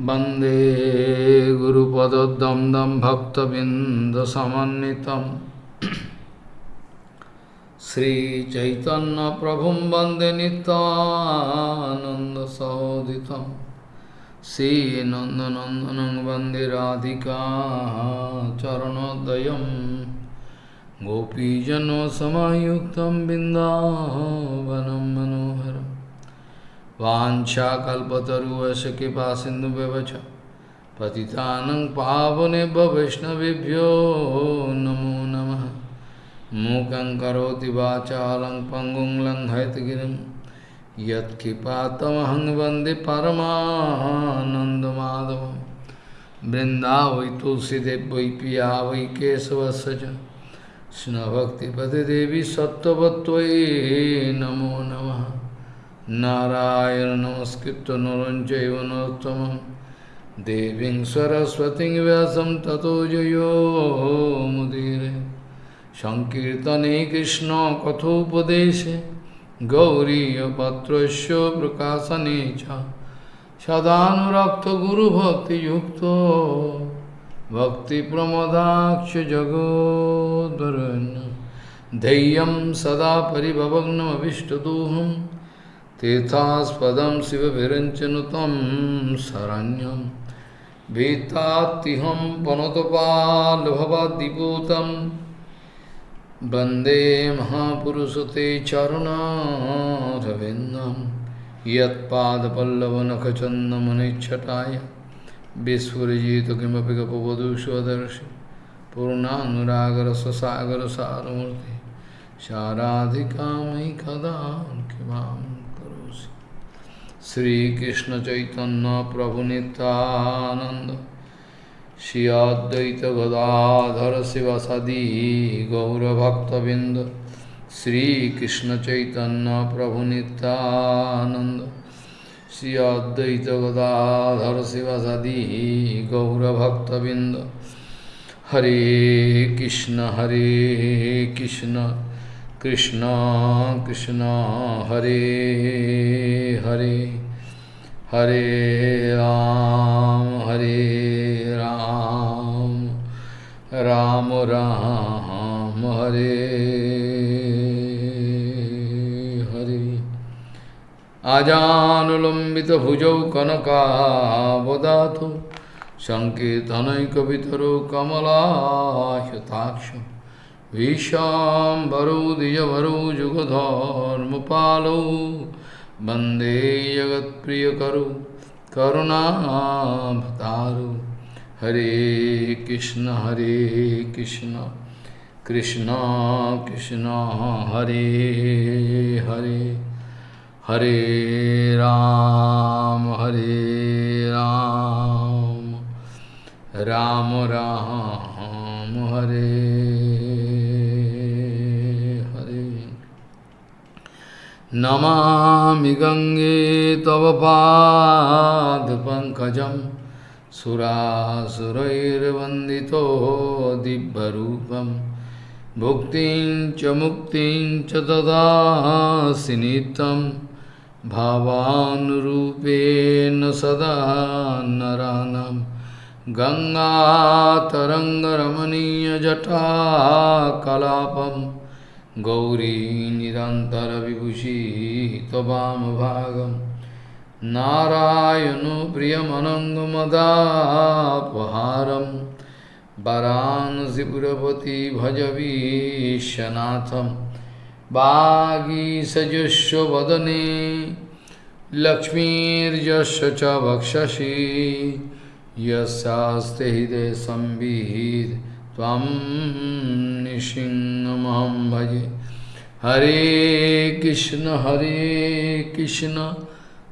वंदे गुरुपदद्वन्द्वं भक्तबिन्दसमन्वितं। श्रीचैतन्यप्रभुं वंदे नितानन्दसहोदितं श्रीनन्दनन्दनं वंदे राधिका चरणोदयं गोपीजनसमायुक्तं बिन्दावनं मनोहरम् वाञ्छाकल्पतरुवश कृपा सिन्धुव्यवच पतितानं पावनेभ्य वैष्णवेभ्यो नमो नमः। मूकं करोति वाचालं पङ्गुं लङ्घयतगिरिं यत्कृपातमहं वंदे परमानन्दमाधवं वृन्दावै तुलसीदेव, वै पिया, वै नमो नमः। नारायण नमस्कृत नरं चैव नरोत्तमं देवीं सरस्वतीं व्यासं ततो जयो मुदीरे सङ्कीर्तने कृष्णकथोपदेशे गौरीयपत्रस्य प्रकाशने च सदानुरक्तगुरुभक्तियुक्तो भक्तिप्रमदाक्ष जगोदरण्य धैर्यं सदा परिभवग्नमभिष्टदोहम् तीर्थास्पदम शिव विरंचनुतम शरण्यम भीतातिहम वनोतपाल भवदीभूतम वंदे महापुरुषते चरुणारविंदम यदपल्लवनखचंदमनिछटाय विस्फुजित किमपि गपवधुष्वदर्शि पूर्णानुरागरससागरसारमूर्ति। शाराधिका मयि कदा किमाम् श्रीकृष्ण चैतन्य प्रभु नित्यानंद श्री अद्वैत गदाधर शिवसदी गौरभक्तबिंद श्रीकृष्ण चैतन्य प्रभु नित्यानंद श्री अद्वैत गदाधर शिवसदी गौरभक्तबिंद हरे कृष्ण हरे कृष्ण कृष्ण कृष्ण, हरे हरे हरे राम हरे राम राम राम, हरे हरे। आजानुलम्बित भुजौ कनकावदातु सङ्कीर्तनैकवितरो कमलाह्यताक्षम्। विशाम्बरो द्विजभरो जुगधर्मपालो वंदे जगत्प्रियकरो, करुणाभतारो। हरे कृष्ण हरे कृष्ण कृष्ण कृष्ण, हरे हरे। हरे राम हरे राम। राम राम, हरे। नमामि गङ्गे तव पादपङ्कजं सुरासुरैर्वन्दितो दिव्यरूपं। भुक्तिं च मुक्तिं च ददासि नित्यं। भावानुरूपेण सदा नरानं गङ्गातरङ्गरमणीयजटाकलापम् गौरी निरन्तरविभूषी त्ववामभागं नारायणो प्रियमनङ्गमदापहारं वरांसिपुरपति भजवीशनाथं वागीसजस्वदने लक्ष्मीर्यस्य च वक्षसि। यस्यास्ते हृदय संवित् त्वं निसिंहमहं भजे। हरे कृष्ण हरे कृष्ण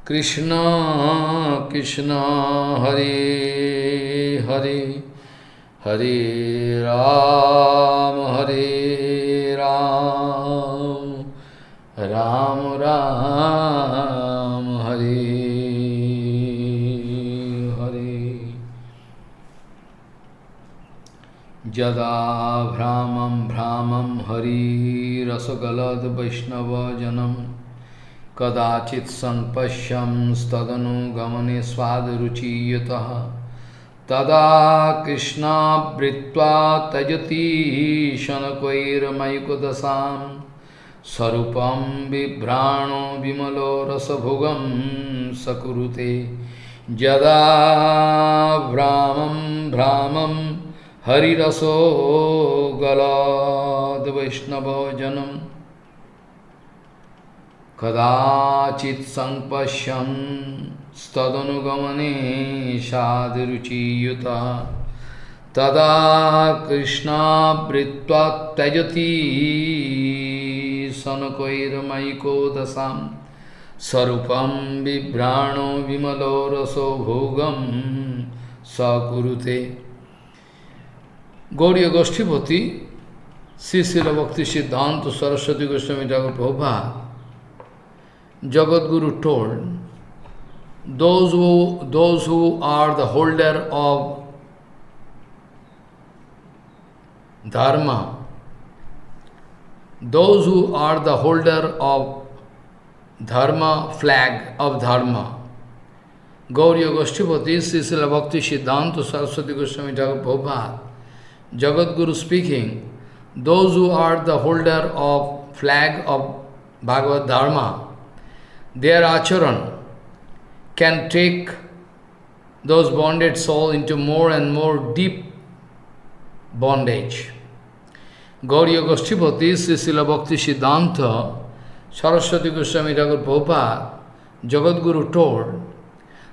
कृष्ण कृष्ण, हरे हरे। हरे राम हरे राम। राम राम। यदा भ्रामं भ्रामं हरिरसगलद्वैष्णवजनं कदाचित् सम्पश्यं तदनुगमने स्वादरुचीयतः। तदा कृष्णावृत्वा त्यजति शनकैर्मयुकदशां स्वरूपं बिभ्राणो विमलो रसभोगं सकुरुते। यदा भ्रामं भ्रामं हरिरसो गलाद्वैष्णवजनम् कदाचित् सङ्पश्यन् स्तदनुगमने साधुरुचियुता तदा कृष्णावृत्वा त्यजति सनकैर्मयिको दशां स्वरूपं बिभ्राणो विमलो रसो भोगं सकुरुते Gauriya Goshtipati, Srila Bhakti Siddhanta Saraswati Goswami Thakur Prabhupada, Jagadguru told, those who, those who are the holder of dharma, those who are the holder of dharma, flag of dharma, Gauriya Goshtipati, Srila Bhakti Siddhanta Saraswati Goswami Thakur Prabhupada, Jagat Guru speaking, those who are the holder of flag of Bhagavad Dharma, their acharan can take those bonded soul into more and more deep bondage. Gauriya Goshtipati, Srila Bhakti Siddhanta, Saraswati Goswami Thakur Prabhupada, Jagat Guru told,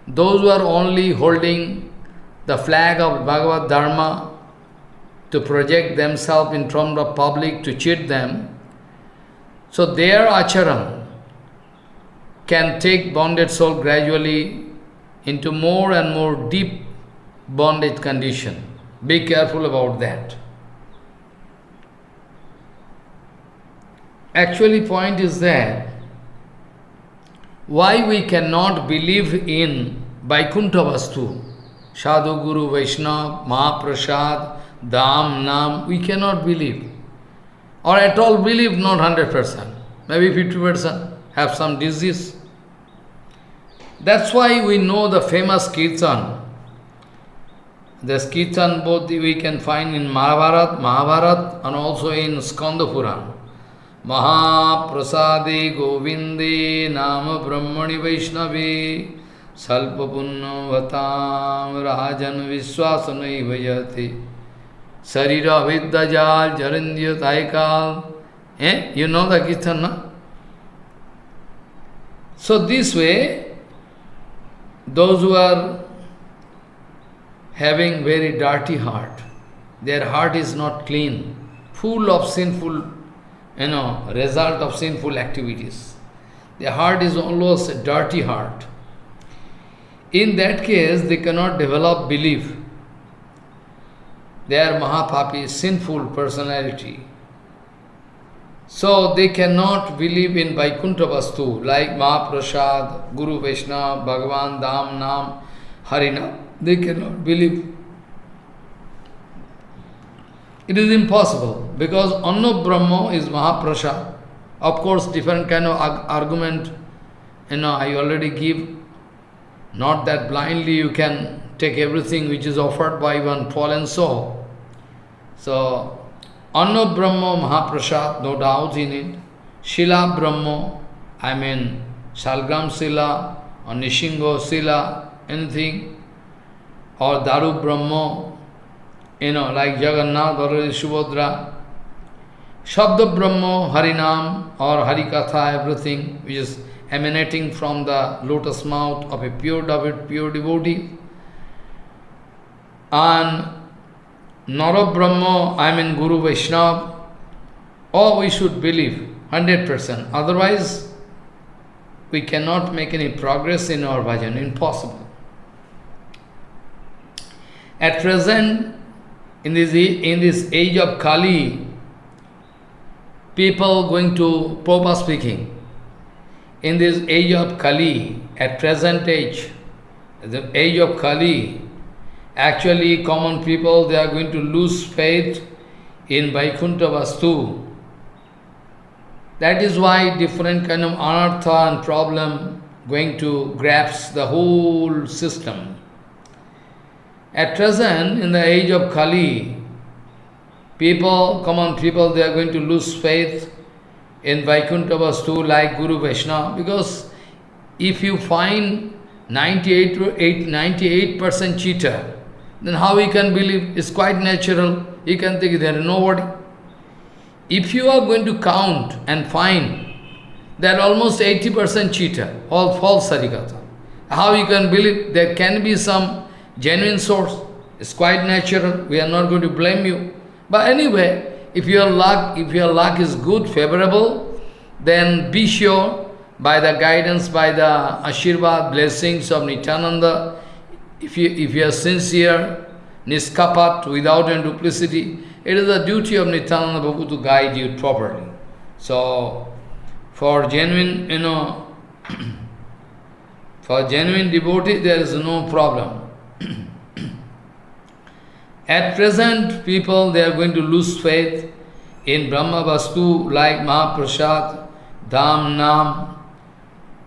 those who are only holding the flag of Bhagavad Dharma to project themselves in front of public to cheat them, so their acharan, can take bonded soul gradually into more and more deep bondage condition. Be careful about that. Actually, point is that why we cannot believe in Vaikuntha Vastu, Sadhu Guru Vaishnava, Mahaprasad, Dham, Nam, we cannot believe. Or at all believe not 100%, maybe 50% have some disease. That's why we know the famous Kirtan. This Kirtan both we can find in Mahabharat, Mahabharat and also in Skanda Puran. Mahaprasade Govinde Nama Brahmani Vaishnavi Salpapunna Vatam Rajan Viswasanai Vajati Sarira Vidyajal Jarindya Taikal Eh? You know the Kirtan, no? So this way, those who are having very dirty heart, their heart is not clean, full of sinful, you know, result of sinful activities. Their heart is almost a dirty heart. In that case, they cannot develop belief. They are Mahapapi, sinful personality. So they cannot believe in Vaikuntha Vastu like Mahaprasad, Guru Vaishnava, Bhagavan, Dham, Nam, Harina. They cannot believe. It is impossible because Anna Brahma is Mahaprasad. Of course, different kind of argument, you know, I already give. Not that blindly you can take everything which is offered by one fallen soul. So, Anna Brahma Mahaprasad, no doubt in it. Shila Brahma, I mean Salgram Sila or Nishingo Sila, anything. Or Daru Brahma, you know, like Jagannath or Subhadra. Shabda Brahma, Harinam or Harikatha, everything which is emanating from the lotus mouth of a pure pure devotee. And Nara Brahma, I mean Guru Vaishnava, or we should believe 100%. Otherwise, we cannot make any progress in our bhajan, impossible. At present, in this, in this age of Kali, people going to, Prabhupada speaking, in this age of Kali, at present age, the age of Kali, Actually, common people, they are going to lose faith in Vaikuntha Vastu. That is why different kind of anartha and problem going to grasp the whole system. At present, in the age of Kali, people, common people, they are going to lose faith in Vaikuntha Vastu like Guru Vaishnava because if you find 98 98% cheater, then how he can believe? It's quite natural. He can think there is nobody. If you are going to count and find that almost 80% cheater, all false Harikatha, how you can believe there can be some genuine source? It's quite natural. We are not going to blame you. But anyway, if your luck, if your luck is good, favorable, then be sure by the guidance, by the Ashirvad, blessings of Nityananda, if you, if you are sincere, niskapat, without any duplicity, it is the duty of Nityananda Prabhu to guide you properly. So, for genuine, you know, for genuine devotee, there is no problem. At present, people, they are going to lose faith in Brahma Vastu like Mahaprasad, Dham, Nam,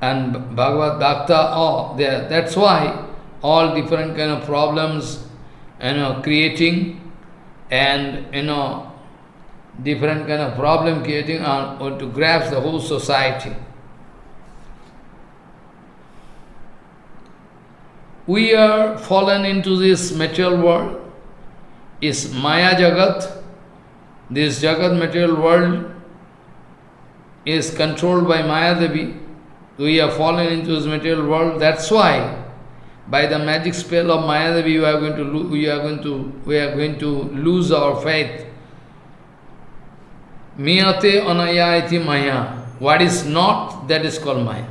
and Bhagavad Dakta, oh, there. That's why all different kind of problems, you know, creating and, you know, different kind of problem creating on, or to grasp the whole society. We are fallen into this material world, is Maya Jagat, this Jagat material world is controlled by Maya Devi, we are fallen into this material world. That's why, by the magic spell of Mayadevi, we are going to we are going to we are going to lose our faith. Miyate anaya iti maya. What is not, that is called Maya.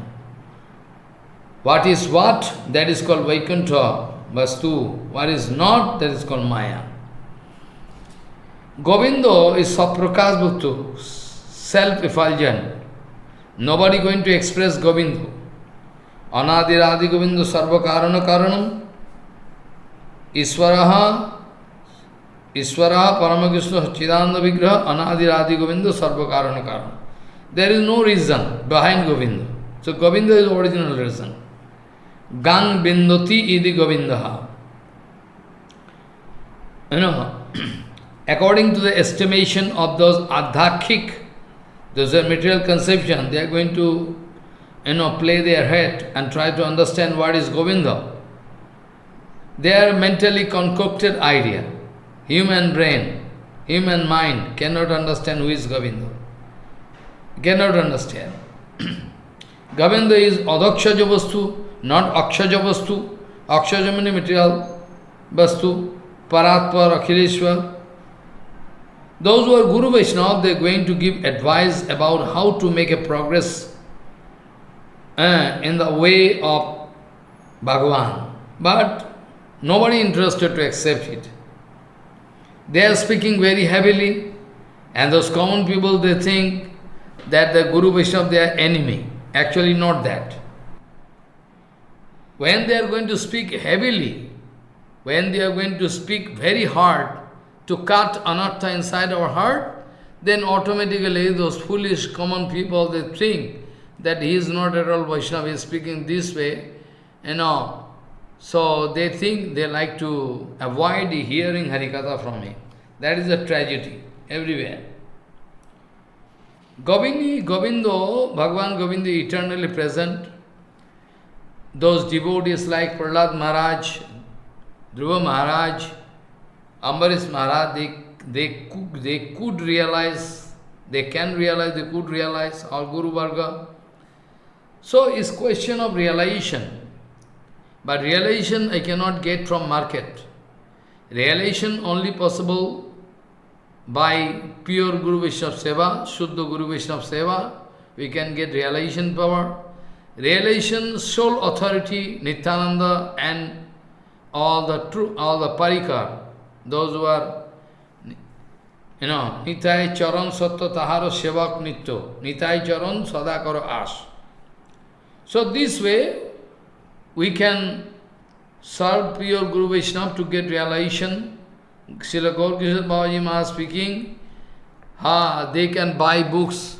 What is what, that is called Vaikuntha, Vastu. What is not, that is called Maya. Govindo is Saprakash Bhaktu, self-effulgent. Nobody going to express Govindu. Anadir Adi Govindu Sarva Karana Karanam. Iswaraha Iswaraha Paramakrishna Chidanda Vigraha Anadir Adi Govindu Sarva Karana Karanam. There is no reason behind Govinda. So Govinda is original reason. Gang Bindoti Idi Govindaha. You know, according to the estimation of those adhakik those are material conception. They are going to, you know, play their head and try to understand what is Govinda. They are mentally concocted idea. Human brain, human mind cannot understand who is Govinda. Cannot understand. Govinda is Adakshaja Vastu, not Akshaja Vastu. Akshaja means material Vastu, Paratpar, Akhileshwar. Those who are Guru Vaishnava, they are going to give advice about how to make a progress uh, in the way of Bhagavan. But nobody interested to accept it. They are speaking very heavily, and those common people, they think that the Guru Vaishnava, they are enemy. Actually not that. When they are going to speak heavily, when they are going to speak very hard, to cut anartha inside our heart, then automatically those foolish common people, they think that he is not at all Vaishnava, he is speaking this way, you know. So they think they like to avoid hearing Harikatha from him. That is a tragedy everywhere. Govindi, Govindo, Bhagavan Govinda eternally present. Those devotees like Prahlad Maharaj, Dhruva Maharaj, Ambarish Maharaj, they, they, could, they could realize, they can realize, they could realize, our Guru Varga. So it's question of realization. But realization I cannot get from market. Realization only possible by pure Guru Vaishnava Seva, Shuddha Guru Vaishnava Seva, we can get realization power. Realization, sole authority, Nityananda and all the true, all the parikar, those who are, you know, Nitai Charan Sattva Taharo Sevak Nityo, Nitai Charan Sadakaro As. So this way, we can serve pure Guru Vaishnava to get realization. Srila Gaur Kishore Babaji Maharaj speaking, ha, they can buy books.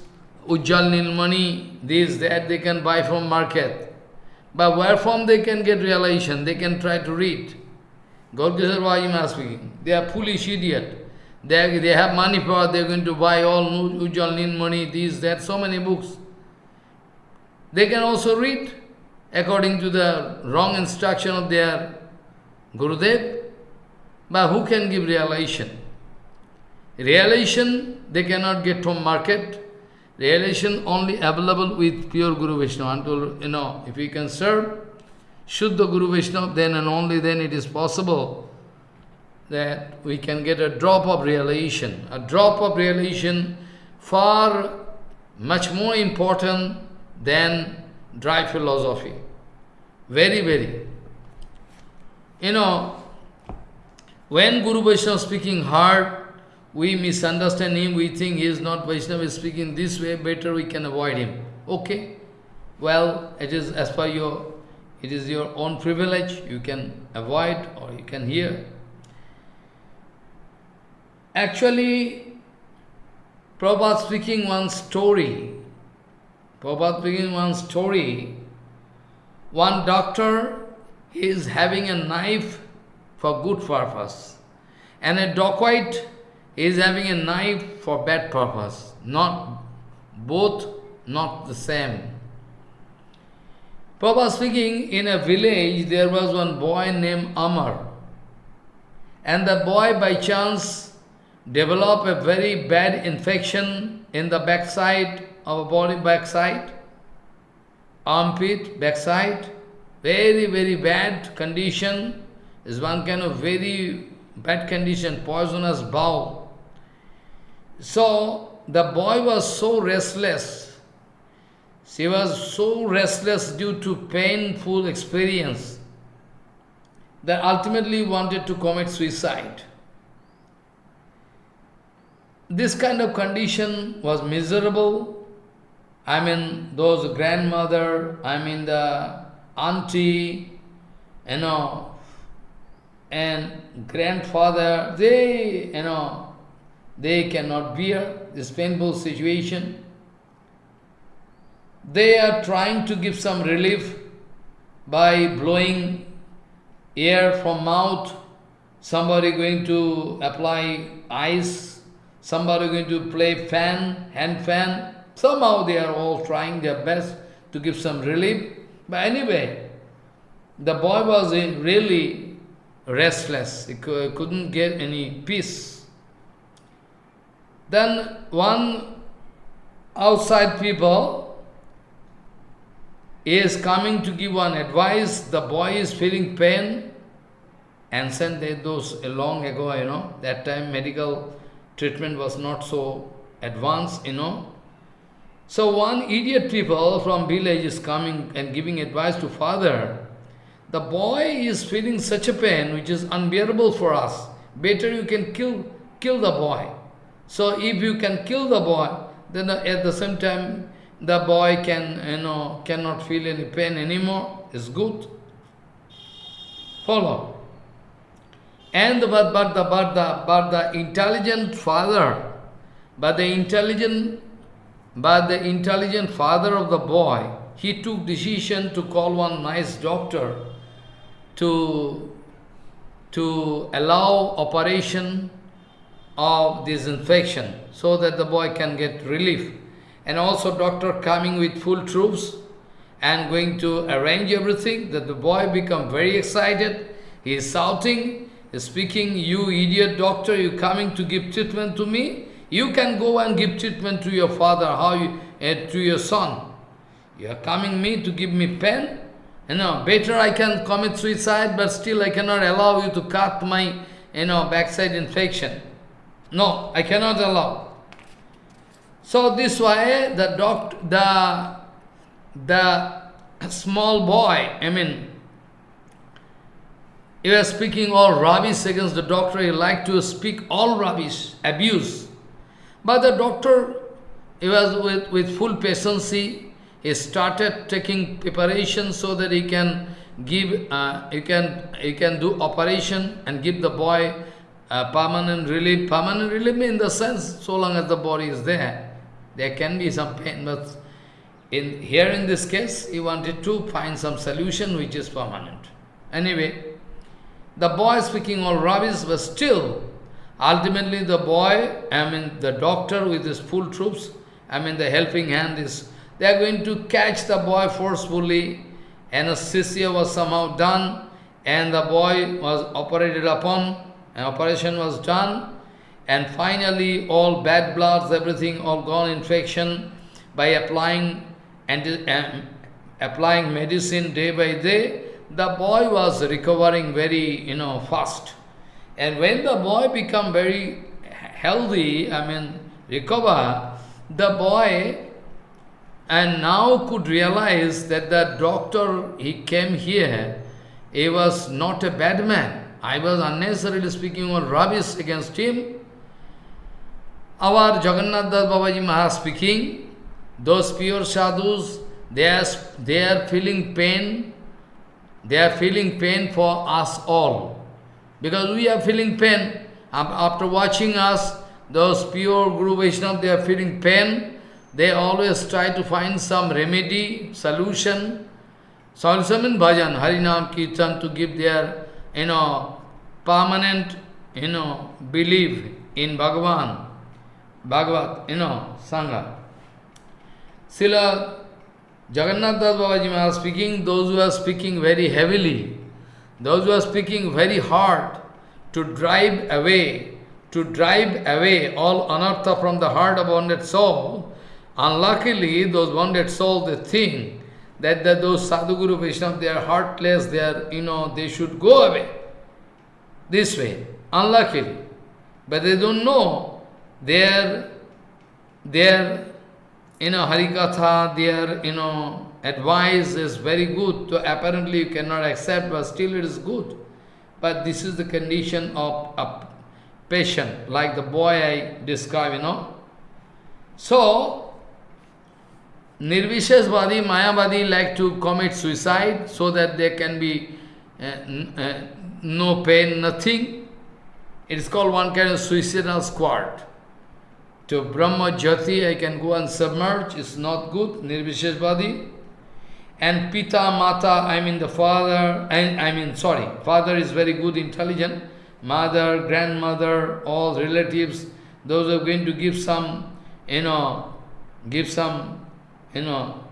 Ujjal Nilmani, this, that, they can buy from market. But where from they can get realization? They can try to read. Gaurkishor Bhajima speaking. They are foolish idiot. They, they have money power, they are going to buy all Ujjal Nilmani, this, that, so many books. They can also read according to the wrong instruction of their Gurudev. But who can give realization? Realization they cannot get from market. Realization only available with pure Guru Vaishnava. Until, you know, if we can serve Shuddha Guru Vishnu, then and only then it is possible that we can get a drop of realization. A drop of realization far much more important than dry philosophy. Very, very. You know, when Guru Vaishnava speaking hard, we misunderstand him, we think he is not Vaishnava, is speaking this way, better we can avoid him. Okay, well, it is as per your, it is your own privilege, you can avoid or you can hear. Actually, Prabhupada speaking one story, Prabhupada speaking one story, one doctor he is having a knife for good purpose, and a dacoit is having a knife for bad purpose. Not both, not the same. Prabhupada speaking, in a village there was one boy named Amar. And the boy by chance developed a very bad infection in the backside a body, backside, armpit, backside. Very, very bad condition. Is one kind of very bad condition, poisonous bow. So the boy was so restless. She was so restless due to painful experience that ultimately wanted to commit suicide. This kind of condition was miserable. I mean, those grandmother, I mean the auntie, you know, and grandfather, they, you know, they cannot bear this painful situation. They are trying to give some relief by blowing air from mouth, somebody going to apply ice, somebody going to play fan, hand fan. Somehow they are all trying their best to give some relief. But anyway, the boy was really restless. He couldn't get any peace. Then one outside people is coming to give one advice, the boy is feeling pain, and sent those long ago, you know, that time medical treatment was not so advanced, you know. So one idiot people from village is coming and giving advice to father. The boy is feeling such a pain which is unbearable for us. Better you can kill, kill the boy. So if you can kill the boy, then at the same time the boy can, you know, cannot feel any pain anymore. It's good. Follow. And but, but the but the but the intelligent father, but the intelligent but the intelligent father of the boy, he took decision to call one nice doctor to to allow operation of this infection so that the boy can get relief. And also doctor coming with full troops and going to arrange everything that the boy become very excited. He is shouting, speaking, you idiot doctor, you coming to give treatment to me? You can go and give treatment to your father, how you, uh, to your son. You are coming me to give me pain? You know, better I can commit suicide, but still I cannot allow you to cut my, you know, backside infection. No, I cannot allow. So this way, the doctor, the the small boy, I mean, he was speaking all rubbish against the doctor. He liked to speak all rubbish, abuse. But the doctor, he was with, with full patience. He started taking preparation so that he can give, uh, he can he can do operation and give the boy uh, permanent relief. Permanent relief in the sense, so long as the body is there. there can be some pain, but in here in this case, he wanted to find some solution which is permanent. Anyway, the boy speaking all rubbish, but still, ultimately the boy, I mean the doctor with his full troops, I mean the helping hand is, they are going to catch the boy forcefully, anesthesia was somehow done, and the boy was operated upon, an operation was done, and finally all bad bloods, everything, all gone infection, by applying and uh, applying medicine day by day, the boy was recovering very, you know, fast. And when the boy become very healthy, I mean, recover, the boy and now could realize that the doctor, he came here, he was not a bad man. I was unnecessarily speaking on rubbish against him. Our Jagannath Das Babaji Maharaj speaking, those pure sadhus, they are, they are feeling pain, they are feeling pain for us all. Because we are feeling pain. After watching us, those pure Guru Vaishnava, they are feeling pain. They always try to find some remedy, solution. Solution in bhajan, Harinam, Kirtan, to give their, you know, permanent, you know, belief in Bhagavan, Bhagavat, you know, Sangha. Sila Jagannath Das Babaji Maharaj speaking, those who are speaking very heavily, those who are speaking very hard to drive away, to drive away all anartha from the heart of wounded soul, unluckily those wounded souls, they think that, that those Sadhguru Vaishnava, they are heartless, they are, you know, they should go away. This way, unluckily. But they don't know their, their you know, Harikatha, their, you know, advice is very good. So apparently you cannot accept, but still it is good. But this is the condition of a patient, like the boy I described, you know. So, Nirvishesvadi, Mayavadi like to commit suicide so that there can be uh, uh, no pain, nothing. It is called one kind of suicidal squad to Brahma Jati, I can go and submerge, it's not good, Nirvisheshvadi. And Pita, Mata, I mean the father, and I mean, sorry, father is very good, intelligent, mother, grandmother, all relatives, those are going to give some, you know, give some, you know,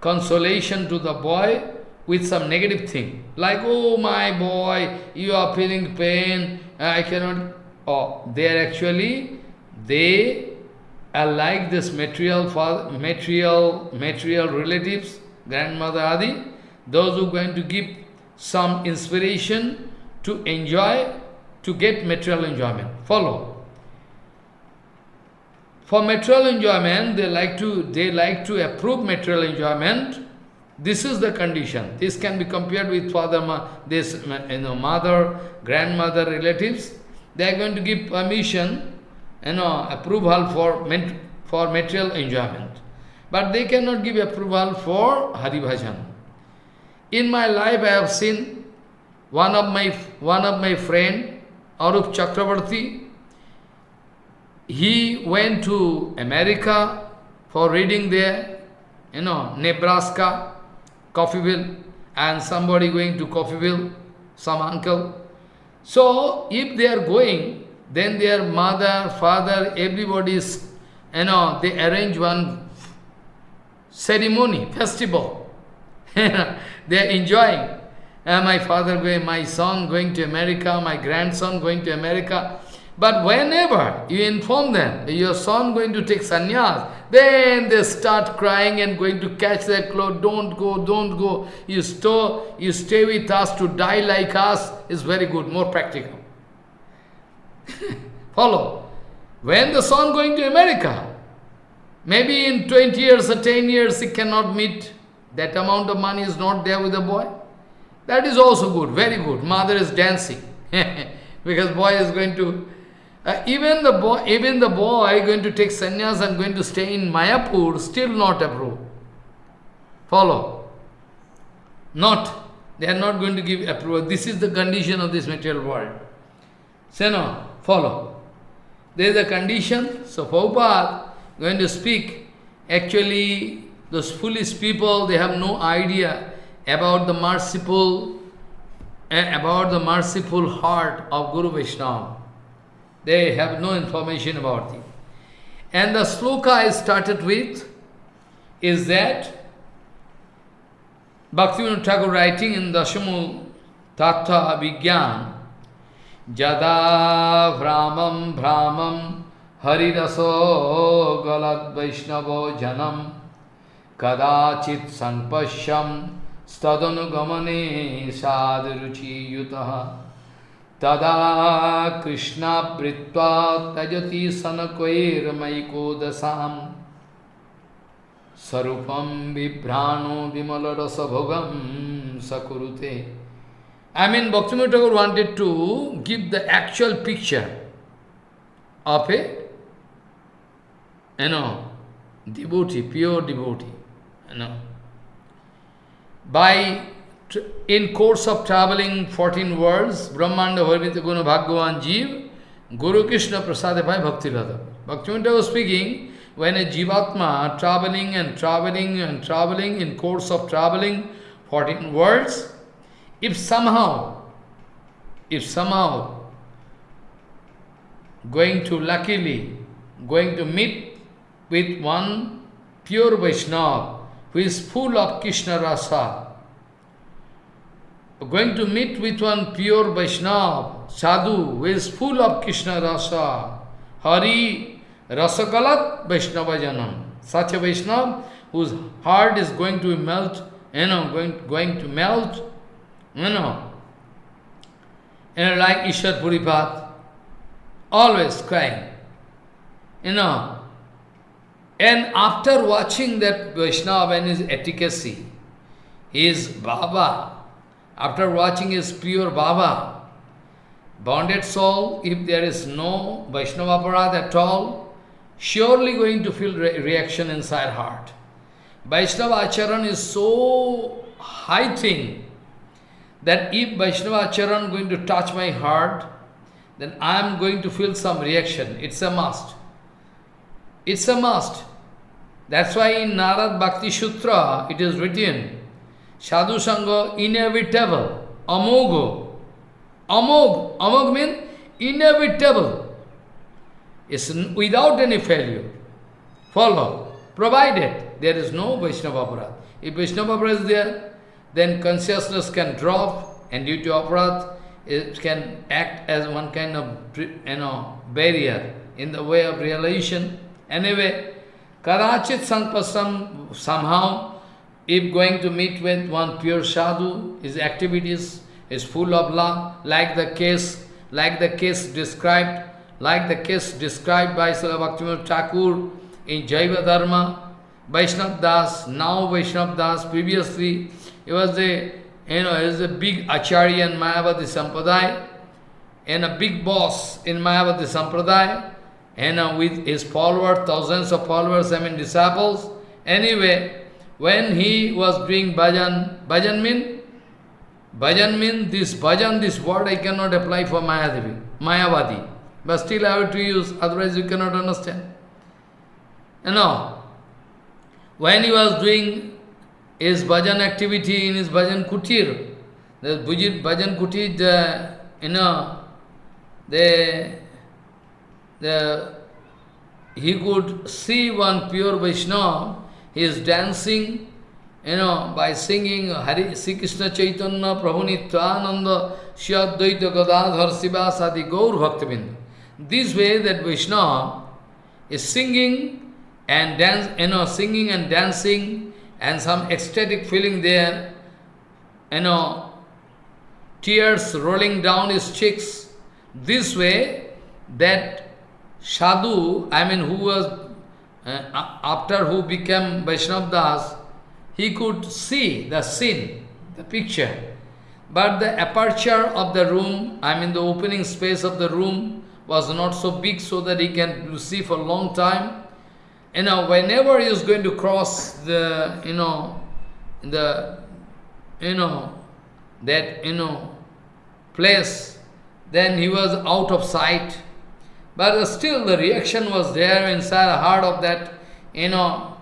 consolation to the boy with some negative thing. Like, oh my boy, you are feeling pain, uh, I cannot, oh, they are actually they are like this material, material, material relatives, grandmother Adi, those who are going to give some inspiration to enjoy, to get material enjoyment. Follow. For material enjoyment, they like to they like to approve material enjoyment. This is the condition. This can be compared with father, ma, this you know, mother, grandmother, relatives. They are going to give permission you know, approval for, for material enjoyment. But they cannot give approval for Hari Bhajan. In my life I have seen one of my, one of my friend, Arup Chakravarti, he went to America for reading there, you know, Nebraska, Coffeeville, and somebody going to Coffeeville, some uncle. So, if they are going, then their mother, father, everybody is, you know, they arrange one ceremony, festival. they are enjoying. Uh, my father going, my son going to America, my grandson going to America. But whenever you inform them, your son going to take sannyas, then they start crying and going to catch their clothes. Don't go, don't go. You, store, you stay with us to die like us is very good, more practical. Follow. When the son going to America, maybe in 20 years or 10 years he cannot meet, that amount of money is not there with the boy. That is also good, very good. Mother is dancing. because boy is going to uh, even the boy even the boy going to take sannyas and going to stay in Mayapur still not approved. Follow. Not. They are not going to give approval. This is the condition of this material world. Say no, follow. There is a condition. So Prabhupada, going to speak. Actually, those foolish people, they have no idea about the merciful, eh, about the merciful heart of Guru Vaishnava. They have no information about it. And the sloka I started with is that Bhaktivinoda Thakur writing in Dashamu Tattva Vigyan Jada Vramam Vramam Hariraso Galad Vaishnavo Janam Kadachit Sanpashyam Stadanugamane Sadruchi Yutaha Tada Krishna Britva Tajati Sanakvair Maikodasam Sarupam Vibhrano Vimalarasabhogam Sakurute. I mean, Bhaktivinoda Thakur wanted to give the actual picture of a, you know, devotee, pure devotee, you know. By, in course of traveling 14 worlds, Brahmanda Varvita Guna Bhagavan Jeev, Guru Krishna Prasadevai Bhakti Radha. Bhaktivinoda was speaking, when a Jivatma traveling and traveling and traveling in course of traveling 14 worlds, if somehow, if somehow going to luckily, going to meet with one pure Vaishnava who is full of Krishna rasa, going to meet with one pure Vaishnava, sadhu, who is full of Krishna rasa, Hari Rasakalat Vaishnava Janam. Such a Vaishnava whose heart is going to melt, you know, going, going to melt, you know, you know like Ishwar Puripat, always crying, you know. And after watching that Vaishnava and his efficacy, his Baba, after watching his pure Baba, bonded soul, if there is no Vaishnava Aparad at all, surely going to feel re reaction inside heart. Vaishnava Acharan is so high thing that if Vaishnava Acharan going to touch my heart, then I am going to feel some reaction. It's a must. It's a must. That's why in Narad Bhakti Sutra it is written, Sadhu Sangha inevitable, amogo. Amog, amog means inevitable is without any failure. Follow, provided there is no Vaishnava Aparad. If Vaishnava Aparad is there, then consciousness can drop and due to Aparad, it can act as one kind of you know, barrier in the way of realization. Anyway, Karachit Sanpasam, somehow, if going to meet with one pure sadhu, his activities is full of love, like the case, like the case described like the case described by Srila Bhaktivinoda Thakur in Jaiva Dharma, Vaishnav Das, now Vaishnav Das, previously he was a, you know, he was a big Acharya in Mayavadi Sampradaya, and a big boss in Mayavadi Sampradaya, and uh, with his followers, thousands of followers, I mean disciples. Anyway, when he was doing bhajan, bhajan mean, bhajan mean this bhajan, this word I cannot apply for Mayadevi, Mayavadi. But still I have to use, otherwise you cannot understand. You know, when he was doing his bhajan activity in his bhajan kutir, the bhajan kutir, the, you know, the, the, he could see one pure Vaishnava, he is dancing, you know, by singing Hari Sri Krishna Chaitanya Prabhu Nityananda Shri Advaita Gadadhar Sivasadi Gaur Bhaktivinda. This way that Vishnu is singing and dance, you know, singing and dancing and some ecstatic feeling there, you know, tears rolling down his cheeks. This way that Sadhu, I mean who was, uh, after who became Vaishnav Das, he could see the scene, the picture. But the aperture of the room, I mean the opening space of the room, was not so big so that he can see for a long time. You know, whenever he is going to cross the, you know, the, you know, that, you know, place, then he was out of sight. But still the reaction was there inside the heart of that, you know,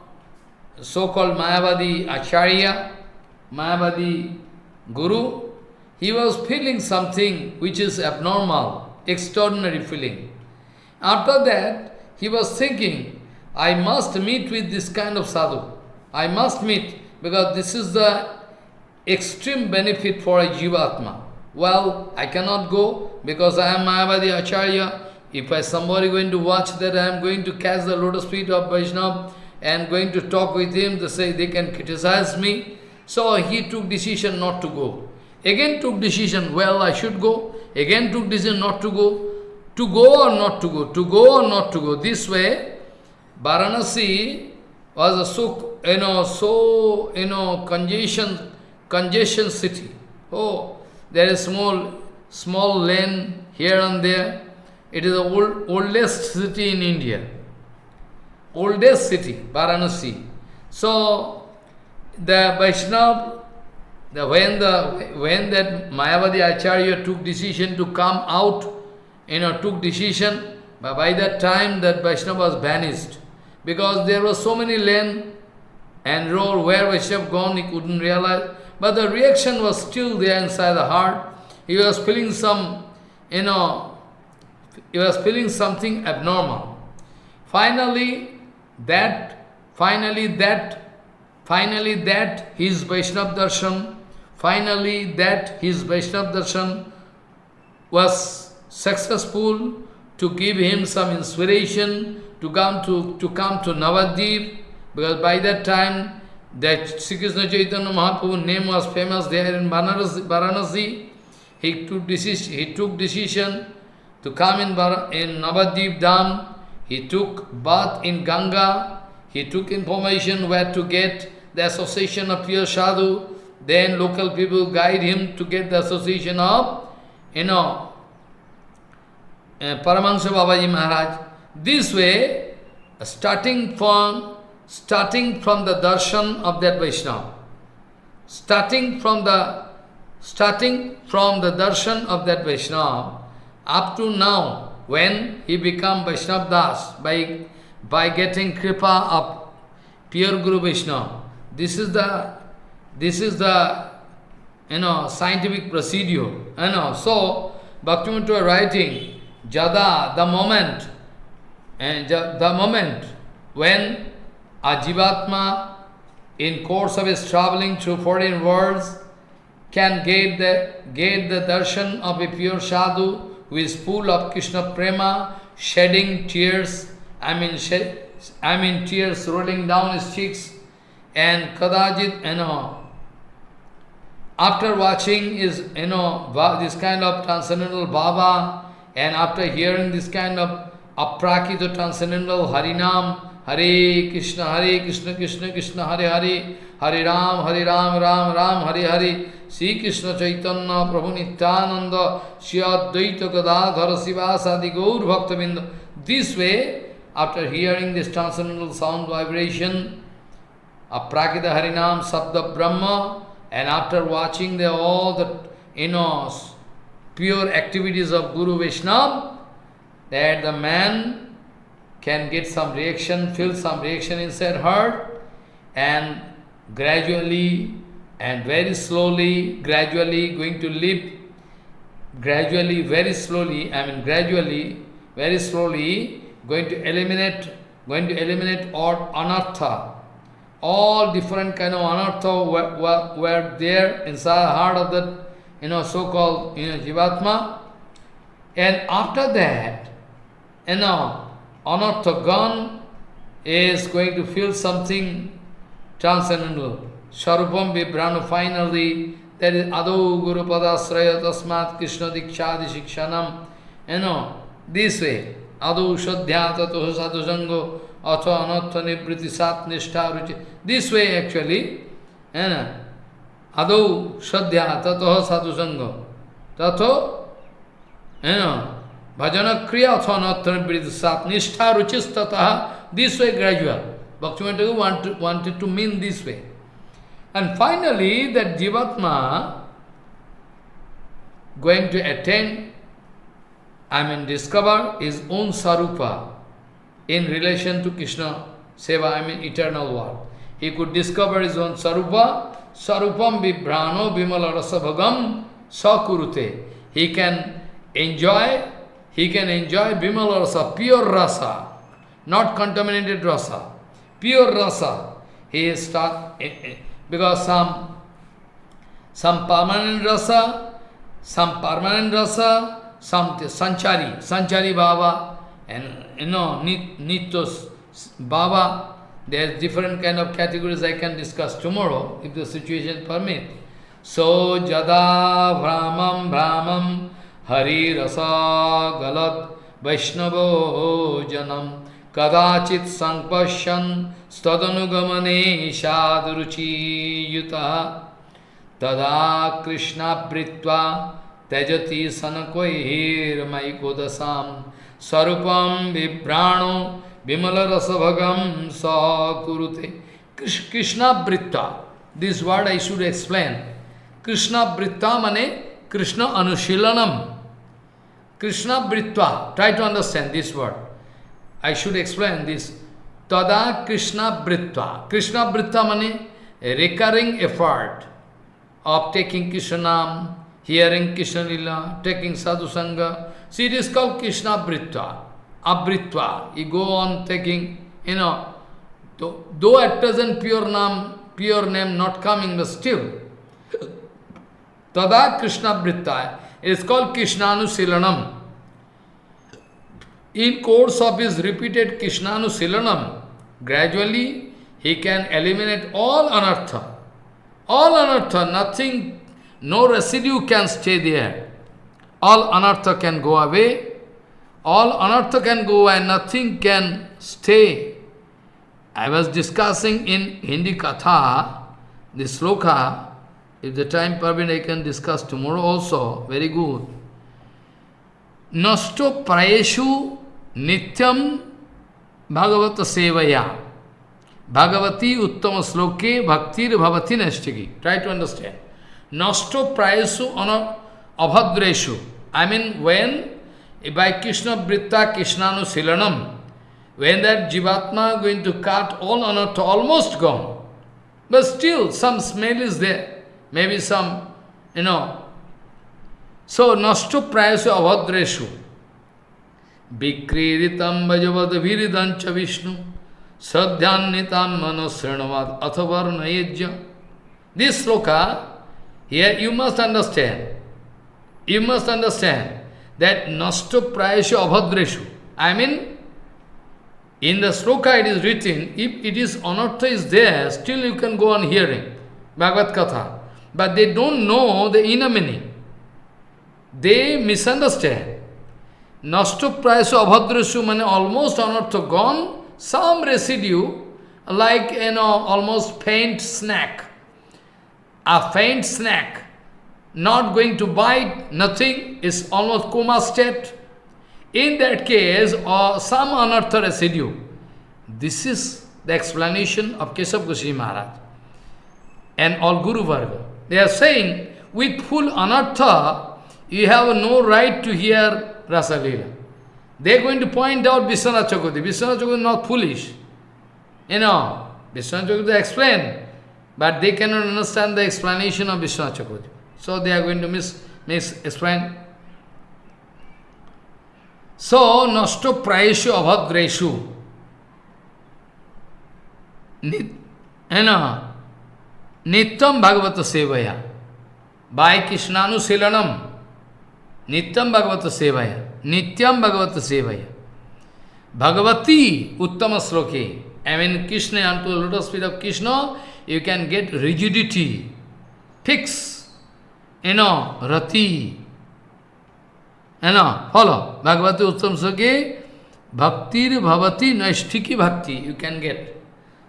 so-called Mayavadi Acharya, Mayavadi Guru. He was feeling something which is abnormal, extraordinary feeling. After that, he was thinking, I must meet with this kind of sadhu. I must meet, because this is the extreme benefit for a Jivatma. Well, I cannot go because I am Mayavadi Acharya. If I somebody going to watch that I am going to catch the lotus feet of Vaishnava and going to talk with him, they say they can criticize me. So he took decision not to go. Again took decision, well, I should go. Again took decision not to go. To go or not to go? To go or not to go? This way, Varanasi was a so, you know, so, you know, congestion, congestion city. Oh, there is small, small lane here and there. It is the old, oldest city in India. Oldest city, Varanasi. So, the Vaishnava, the, when, the, when that Mayavadi Acharya took decision to come out, you know, took decision, but by that time that Vaishnava was banished. Because there were so many lane and road where Vaishnava gone, he couldn't realize. But the reaction was still there inside the heart. He was feeling some, you know, he was feeling something abnormal. Finally, that, finally that, finally that his Vaishnava darshan, finally that his Vaishnava darshan was successful to give him some inspiration to come to, to come to Navadip, because by that time that Sri Krishna Chaitanya Mahaprabhu's name was famous there in Varanasi. He took decision, he took decision to come in, in Navadip Dham. He took bath in Ganga. He took information where to get the association of pure sadhu. Then local people guide him to get the association of, you know, uh, Paramahansa Babaji Maharaj. This way, starting from starting from the darshan of that Vaishnava, starting from the starting from the darshan of that Vaishnava, up to now, when he become Vaishnava Das, by, by getting kripa of pure Guru Vaishnava, this is the, this is the, you know, scientific procedure, you know. So, Bhaktivinoda writing, Jada, the moment, and the moment when a Jivatma, in course of his traveling through foreign worlds, can get the, get the darshan of a pure sadhu who is full of Krishna prema, shedding tears, I mean, shed, I mean tears rolling down his cheeks, and kadajit, you know, after watching is, you know, this kind of transcendental Baba, and after hearing this kind of aprakita transcendental Harinam, Hare Krishna, Hare Krishna, Krishna Krishna, Hare Hare, Hare Ram, Hare Ram, Ram Ram, Hare Hare, Sri Krishna Chaitanya, Prabhu Nityananda, Shri Advaita Gadadhara Sivasadi Gaur Bhaktavinda. This way, after hearing this transcendental sound vibration, Aprakita Harinam Sabda Brahma, and after watching the, all the you know, pure activities of Guru Vaishnava, that the man can get some reaction, feel some reaction inside heart, and gradually and very slowly, gradually going to live, gradually, very slowly, I mean gradually, very slowly, going to eliminate, going to eliminate all anartha, all different kind of anartha were, were, were there inside the heart of the, you know, so-called, you know, Jivatma. And after that, you know, Anarthagan is going to feel something transcendental. Sharupam Vibranu, finally, that is Ado Guru Padasraya Tasmat Krishna Dikshadi Shikshanam. You know, this way. Ado Shadhya Tato Sadhu Sango Atho Anartha Nibriti Sat Nishtha Ruchi. This way actually. You know, Ado Shadhya Tato Sadhu Sango. Tato, you know, Bhajana kriya athanatana sat nishtha ruchistataha, this way gradual. Bhaktivinoda wanted, wanted to mean this way. And finally, that Jivatma going to attain I mean, discover his own sarupa in relation to Krishna Seva, I mean eternal world. He could discover his own sarupa, sarupam vibrano vimala rasabhagam sakurute. He can enjoy, he can enjoy vimala rasa, pure rasa, not contaminated rasa, pure rasa. He start, eh, eh, because some, some permanent rasa, some permanent rasa, some sanchari, sanchari baba, and you know, nitos baba, there's different kind of categories I can discuss tomorrow, if the situation permit. So, jada brahmam brahmam hari rasa galat vaishnavo janam kadachit sankpashyan stadanugamane shadruchi yuta tada krishna pritva त्यजति सनकोहिर्मयिकोदशां स्वरूपं बिभ्राणो विमलरसभगं स कुरुते कृष्णावृत्ता this word I should explain कृष्णावृत्ता मने कृष्ण अनुशीलनम कृष्णावृत्ता try to understand this word I should explain this तदा कृष्णा वृत्ता कृष्णा वृत्ता मानी recurring effort of taking Krishna nam hearing Krishna lila taking sadhusanga see this call Krishna वृत्ता अवृत्वा you go on taking you know तो दो at present pure nam pure name not coming the Steve तदा कृष्णा वृत्ता is call कृष्णानुशीलनम in course of is repeated कृष्णानुशीलनम gradually he can eliminate all anartha. All anartha, nothing no residue can stay there. All anartha can go away. All anartha can go and nothing can stay. I was discussing in Hindi Katha, this sloka, if the time permit I can discuss tomorrow also, very good. Nasto prayeshu nityam bhagavata sevaya. Bhagavati uttama sloke bhaktir bhavati nashtiki. Try to understand. Nasto prayasu abhadreshu. I mean, when by Krishna Britta Krishnanu Silanam, when that Jivatma going to cut all anartha, almost gone. But still, some smell is there. Maybe some, you know. So, Nasto prayasu abhadreshu. Vikriritam bhajavad viridancha Vishnu. Sadhyanitam manosrinavad athavarnayajya. This sloka here you must understand, you must understand that nasto prayasya abhadreshu. I mean, in the sloka it is written, if it is anartha is there, still you can go on hearing Bhagavad Katha. But they don't know the inner meaning. They misunderstand. Nasto prayasya abhadreshu means almost anartha gone, some residue, like, you know, almost faint snack a faint snack, not going to bite, nothing, is almost coma state. In that case, or some anartha residue. This is the explanation of Keshav Goswami Maharaj and all Guru Varga. They are saying, with full anartha, you have no right to hear Rasa They are going to point out Vishwanath Chakravarti. Vishwanath Chakravarti is not foolish. You know, Vishwanath Chakravarti explained, but they cannot understand the explanation of Vishwanath Chakravarti. So they are going to mis, mis explain. So, nasto prayeshu abhadreshu. Nityam Bhagavata Sevaya. By Krishnanu नित्यम भगवत सेवाया नित्यम भगवत सेवाया। भगवती उत्तम श्लोके। I mean Krishna and to lotus feet of Krishna you can get rigidity fix you know rati है ना follow Bhagwati उत्तम श्लोके, भक्तिर भवती नैष्ठिकी भक्ति यू कैन गेट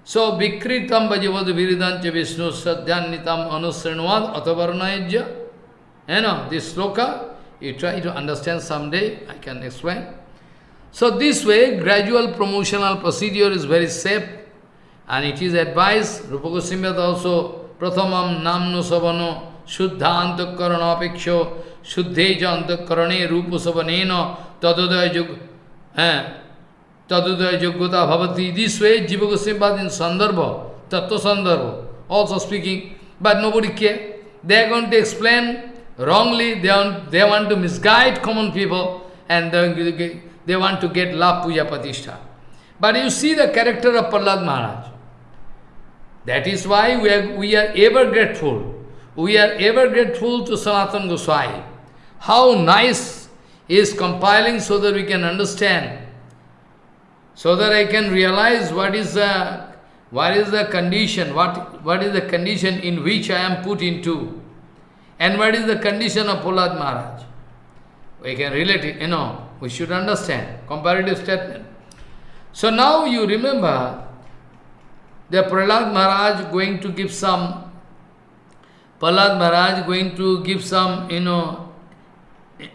सो विकृतम भजवद विरिदंच विष्णु सद्यान्वितम अनुसृणवाद अथवर्णय है ना this shloka you try to understand someday, I can explain. So this way, gradual promotional procedure is very safe and it is advised, Rupa Goswami also, Prathamam namno savano shuddha antakarana apeksho Shuddhe Janta Karane Rupasavanena Tadudaya Yug Tadudaya Yogota Bhavati. This way Jiva Goswami in Sandarbha, Tattva Sandarbha, also speaking, but nobody care. They are going to explain wrongly, they want, they want to misguide common people and they, want to get love puja patishtha. But you see the character of Prahlad Maharaj. That is why we are, we are ever grateful. We are ever grateful to Sanatana Goswami. How nice is compiling so that we can understand, so that I can realize what is the what is the condition, what, what is the condition in which I am put into, and what is the condition of Prahlad Maharaj. We can relate it, you know, we should understand, comparative statement. So now you remember the Prahlad Maharaj going to give some, Prahlad Maharaj going to give some, you know,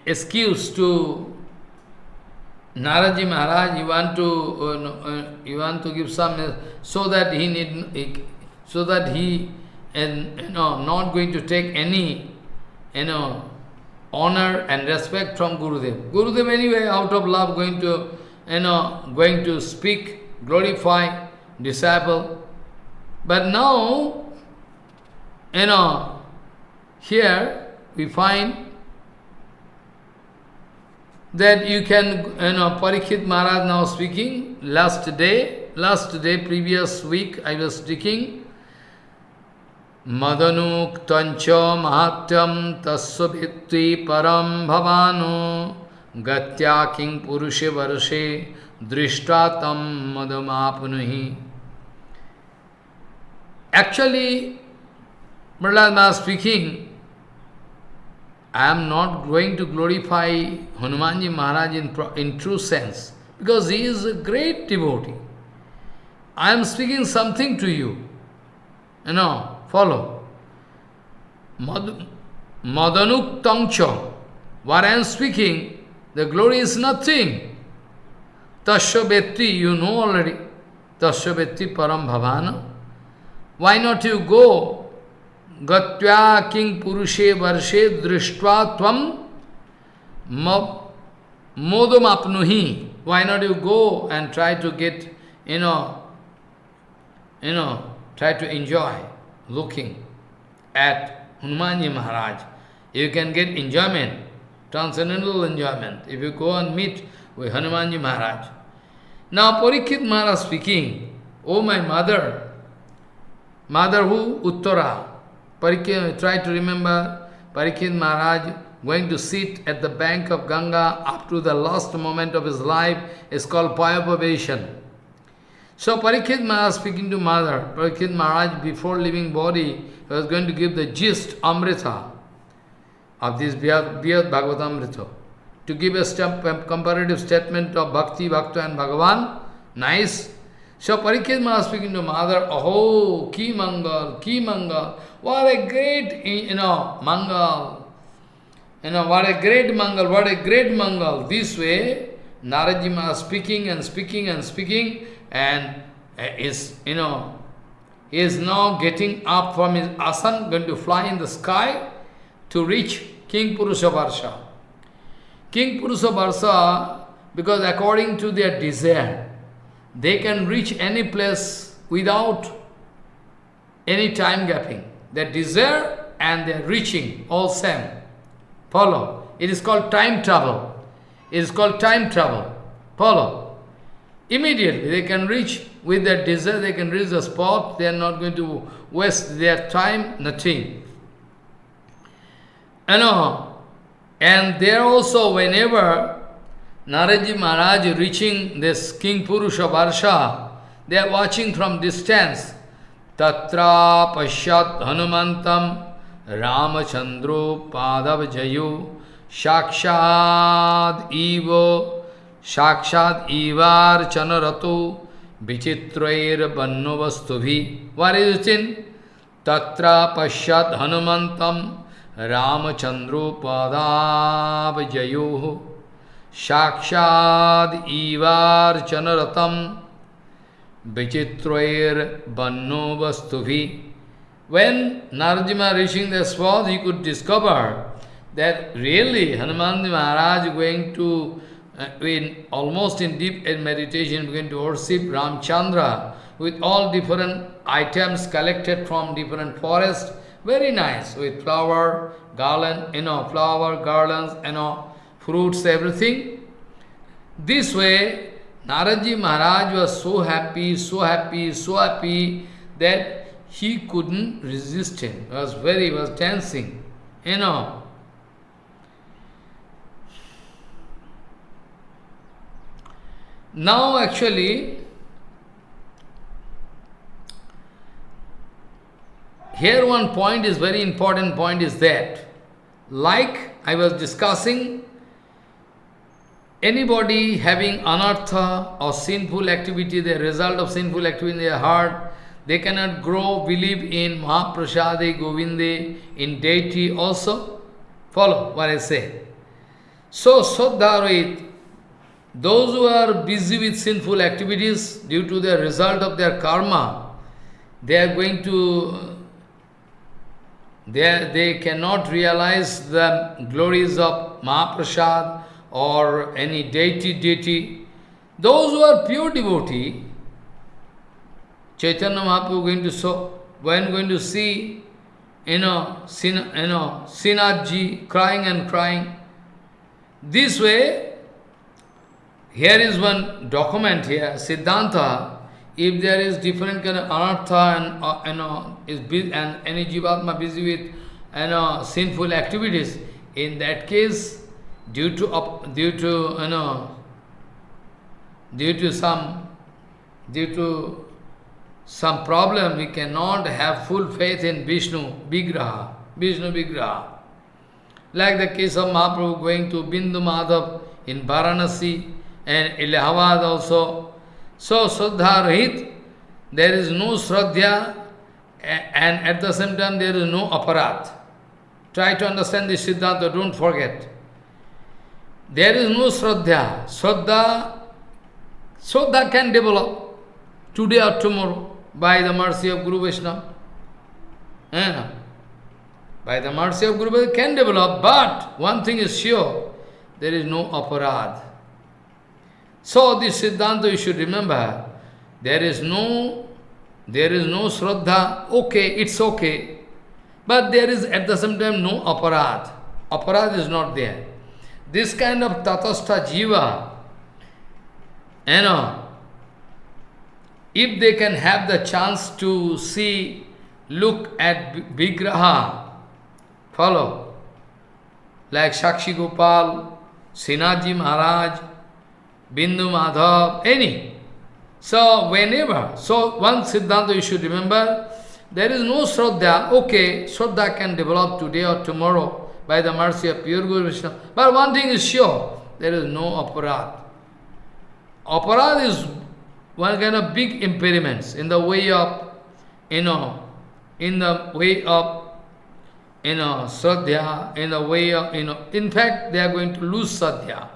excuse to Naraji Maharaj, you want to uh, uh, you want to give some so that he need so that he and you know not going to take any you know honor and respect from Gurudev. Gurudev anyway out of love going to you know going to speak, glorify disciple. But now you know here we find that you can, you know, Parikshit Maharaj now speaking, last day, last day, previous week, I was speaking, Madanuktancha mahatyam tasya bhitti param bhavano gatya king purushe varshe drishtatam madamapunuhi. Actually, Prahlad Maharaj speaking, I am not going to glorify Hanumanji Maharaj in, in true sense, because he is a great devotee. I am speaking something to you. You know, follow. Mad Madanuk Tangcha. What I am speaking, the glory is nothing. Tasya you know already. Tasya Param Bhavana. Why not you go Gatya kimpurushe varshe drishtva tvam modam apnuhi. Why not you go and try to get, you know, you know, try to enjoy looking at Hanumanji Maharaj. You can get enjoyment, transcendental enjoyment, if you go and meet with Hanumanji Maharaj. Now Parikshit Maharaj speaking, Oh my mother, mother who? Uttara. Parikshit, try to remember Parikshit Maharaj going to sit at the bank of Ganga up to the last moment of his life is called Payapavation. So Parikshit Maharaj speaking to mother, Parikshit Maharaj before leaving body was going to give the gist, Amrita, of this Brihad Bhagavatamrita. To give a step, comparative statement of Bhakti, Bhakta and Bhagavan, nice. So Parikshit Maharaj speaking to mother, oh, ki mangal, ki mangal, what a great, you know, mangal. You know, what a great mangal, what a great mangal. This way, Naraji Maharaj speaking and speaking and speaking, and uh, is, you know, he is now getting up from his asan, going to fly in the sky to reach Kimpurusha Varsha. Kimpurusha Varsha, because according to their desire, they can reach any place without any time gapping. Their desire and their reaching, all same. Follow. It is called time travel. It is called time travel. Follow. Immediately they can reach with their desire, they can reach the spot, they are not going to waste their time, nothing. You know, and there also whenever Naraji Maharaj reaching this Kimpurusha Varsha, they are watching from distance. Tatra Pashyat Hanumantam Ramachandro Padav Jayu Shakshad Ivo साक्षात ईवार चन रतो विचित्रैर बन्नो वस्तु भी वारे चिन्ह तत्र पश्चात हनुमतम रामचंद्रोपदाव जयो साक्षाद ईवार चन रतम विचित्रैर बन्नो वस्तु भी when नारजिमा रिशिंग the swad he could discover that really Hanuman ji Maharaj going to Uh, in almost in deep meditation, going to worship Ramchandra with all different items collected from different forests, very nice, with flower, garland, you know, flower, garlands, you know, fruits, everything. This way, Naraji Maharaj was so happy, so happy, so happy that he couldn't resist him. He was very, was dancing, you know. Now actually, here one point is very important point is that, like I was discussing, anybody having anartha or sinful activity, the result of sinful activity in their heart, they cannot grow, believe in Mahaprasade, Govinde, in deity also. Follow what I say. So, Sodharoit, those who are busy with sinful activities due to the result of their karma, they are going to, they, they cannot realize the glories of Mahaprasad or any deity, deity. Those who are pure devotee, Chaitanya Mahaprabhu going to show, when going to see, you know, Sin, you know, Sinathji crying and crying. This way, here is one document here, Siddhanta, if there is different kind of anartha and uh, you know is busy, and any jivatma busy with you know sinful activities, in that case, due to up, due to you know due to some due to some problem, we cannot have full faith in Vishnu Vigraha, Vishnu Vigraha. Like the case of Mahaprabhu going to Bindu Madhav in Varanasi, and Allahabad also. So, Shraddha Rahit, there is no Shraddha and at the same time there is no aparat. Try to understand this Siddhanta, don't forget. There is no Shraddha. Shraddha, Shraddha can develop today or tomorrow by the mercy of Guru Vaishnava. Yeah. By the mercy of Guru Vaishnava can develop, but one thing is sure, there is no aparad. So this Siddhanta you should remember, there is no, there is no Shraddha, okay, it's okay. But there is at the same time no aparad. Aparad is not there. This kind of tatastha jiva, you know, if they can have the chance to see, look at Vigraha, follow, like Shakshi Gopal, Sinaji Maharaj, Bindu Madhav, any. So whenever, so one Siddhanta you should remember, there is no Shraddha, okay, Shraddha can develop today or tomorrow by the mercy of pure Guru Vishnu. But one thing is sure, there is no aparad. Aparad is one kind of big impediments in the way of, you know, in the way of, you know, Shraddha, in the way of, you know, in fact, they are going to lose Shraddha.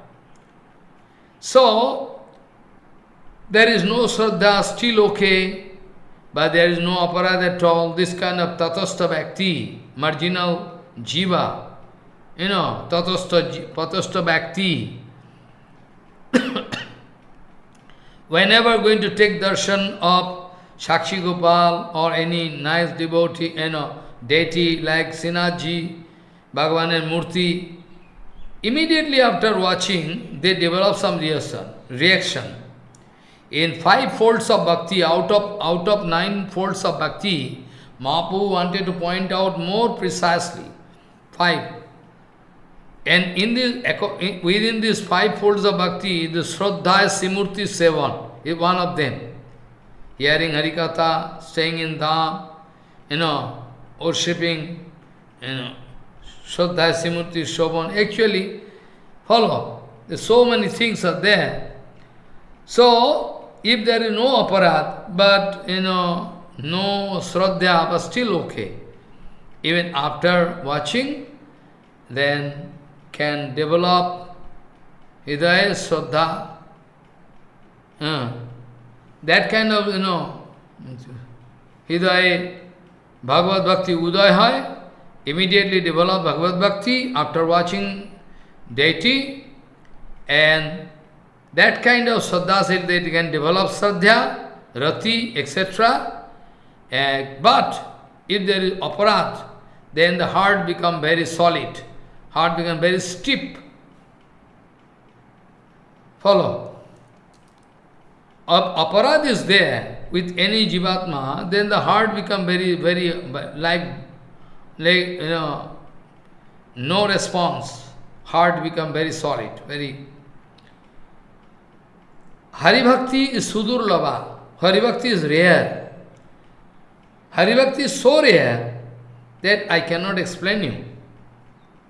So, there is no Shraddha, still okay, but there is no aparad at all. This kind of tatastha bhakti, marginal jiva, you know, tatastha, tatastha bhakti. Whenever going to take darshan of Shakshi Gopal or any nice devotee, you know, deity like Sinaji, Bhagavan and Murti, Immediately after watching, they develop some reaction. reaction. In five folds of bhakti, out of, out of nine folds of bhakti, Mahaprabhu wanted to point out more precisely. Five. And in this, within these five folds of bhakti, the Shraddha Simurti Sevan is one of them. Hearing Harikatha, staying in Dham, you know, worshipping, you know, Shraddha, Simurti, Shobhan. Actually, follow. There's so many things are there. So, if there is no aparat, but, you know, no Shraddha, but still okay. Even after watching, then can develop Hidaya Shraddha. Uh, that kind of, you know, Hidaya Bhagavad Bhakti Uday hai, immediately develop Bhagavad Bhakti after watching deity and that kind of Saddha said they can develop Sadhya, Rati, etc. Uh, but if there is aparat, then the heart become very solid, heart become very stiff. Follow. Aparad is there with any jivatma, then the heart become very, very, like, like, you know, no response. Heart become very solid, very... Hari Bhakti is Sudurlava. Hari Bhakti is rare. Hari Bhakti is so rare that I cannot explain you.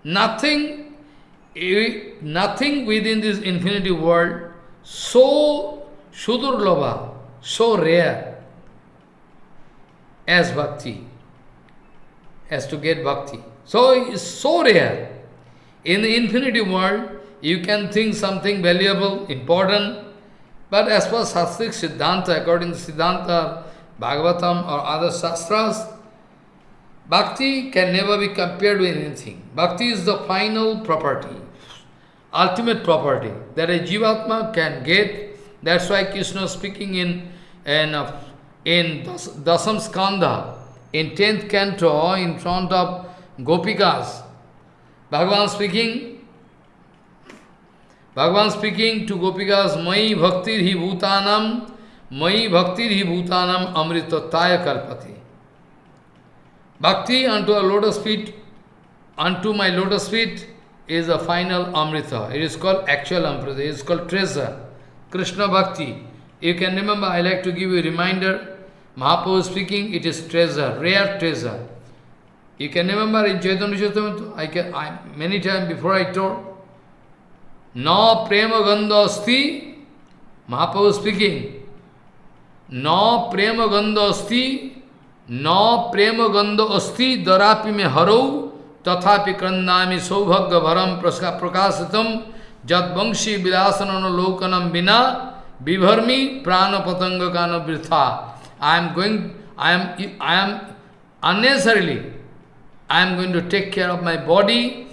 Nothing, nothing within this infinity world so Sudurlava, so rare as bhakti, as to get bhakti. So it's so rare. In the infinity world, you can think something valuable, important, but as per Sastric Siddhanta, according to Siddhanta, Bhagavatam or other Shastras, Bhakti can never be compared with anything. Bhakti is the final property, ultimate property that a Jivatma can get that's why Krishna speaking in, in, in Dasam Skanda, in 10th canto, in front of Gopikas, Bhagavan speaking, Bhagavan speaking to Gopikas, Mai bhaktir hi bhutanam, Mai bhaktir hi bhutanam amritataya kalpati. Bhakti unto a lotus feet, unto my lotus feet is a final amrita. It is called actual amrita. It is called treasure. Krishna Bhakti. You can remember, I like to give you a reminder, Mahaprabhu speaking, it is treasure, rare treasure. You can remember in Chaitanya Chaitamrita, I can, I, many times before I told, No prema gandha asti, Mahaprabhu speaking, No prema gandha asti, No prema gandha asti, darapi me harau, tathapi krandami saubhagya varam prakasitam, Jat Vangshi Vilasanana Lokanam Bina Vibharmi Prana Patanga Kana Vritha. I am going, I am, I am unnecessarily, I am going to take care of my body,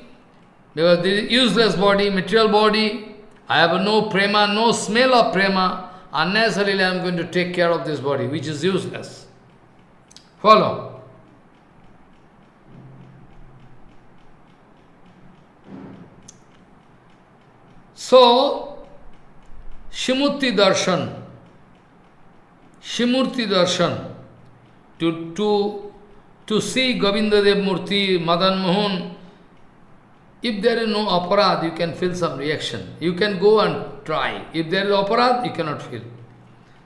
because this is useless body, material body, I have no prema, no smell of prema, unnecessarily I am going to take care of this body, which is useless. Follow. So, Shimurti Darshan, Shimurti Darshan, to, to, to see Govinda Dev Murti, Madan Mohan, if there is no aparad, you can feel some reaction. You can go and try. If there is aparad, you cannot feel.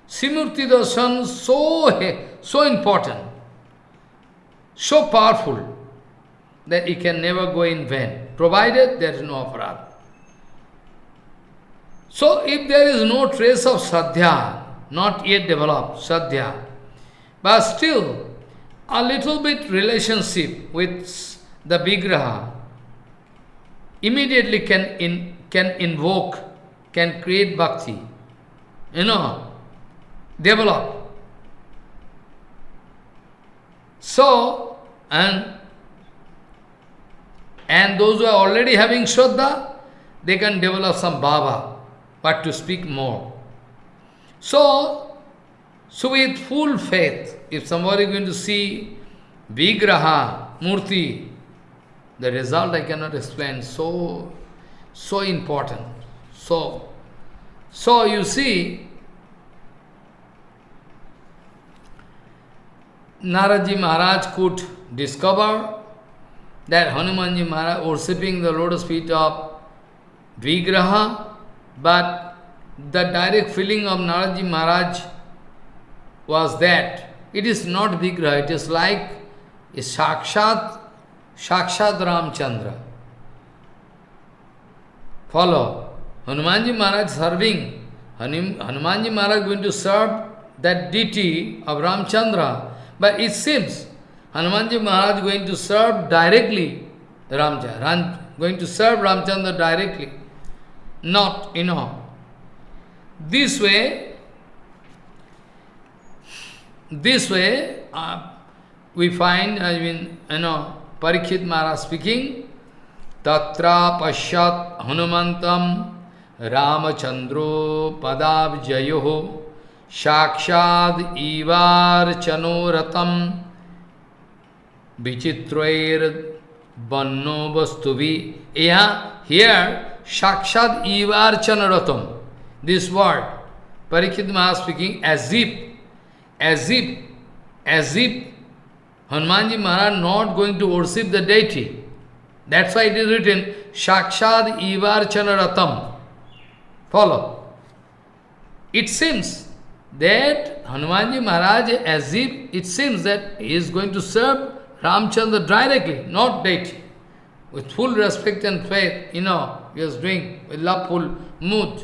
Simurti Darshan so, so important, so powerful, that it can never go in vain, provided there is no aparad. So if there is no trace of sadhya, not yet developed, sadhya, but still a little bit relationship with the vigraha, immediately can, in, can invoke, can create bhakti, you know, develop. So, and, and those who are already having Shraddha, they can develop some bhava but to speak more. So, so with full faith, if somebody is going to see Vigraha, Murti, the result I cannot explain, so, so important. So, so you see, Naraji Maharaj could discover that Hanumanji Maharaj worshipping the lotus feet of Vigraha but the direct feeling of Naraji Maharaj was that it is not Vigraha, it is like a Sakshat, Sakshat Ramchandra. Follow. Hanumanji Maharaj serving, Hanumanji Maharaj going to serve that deity of Ramchandra. But it seems Hanumanji Maharaj going to serve directly Ramchandra, going to serve Ramchandra directly not, you know. This way, this way, uh, we find, I mean, you know, Parikshit Maharaj speaking, Tatra Pashyat Hanumantam Ramachandro Padabjayoho Shakshad Ivar Chanoratam Vichitrair Banno Vastuvi. Yeah, here Shakshad Ivar Chanaratam. This word, Parikshit Maharaj speaking, as if, as if, as if Hanumanji Maharaj not going to worship the deity. That's why it is written, Shakshad Ivar Chanaratam. Follow. It seems that Hanumanji Maharaj, as if it seems that he is going to serve Ramchandra directly, not deity. With full respect and faith, you know, he is doing with loveful mood.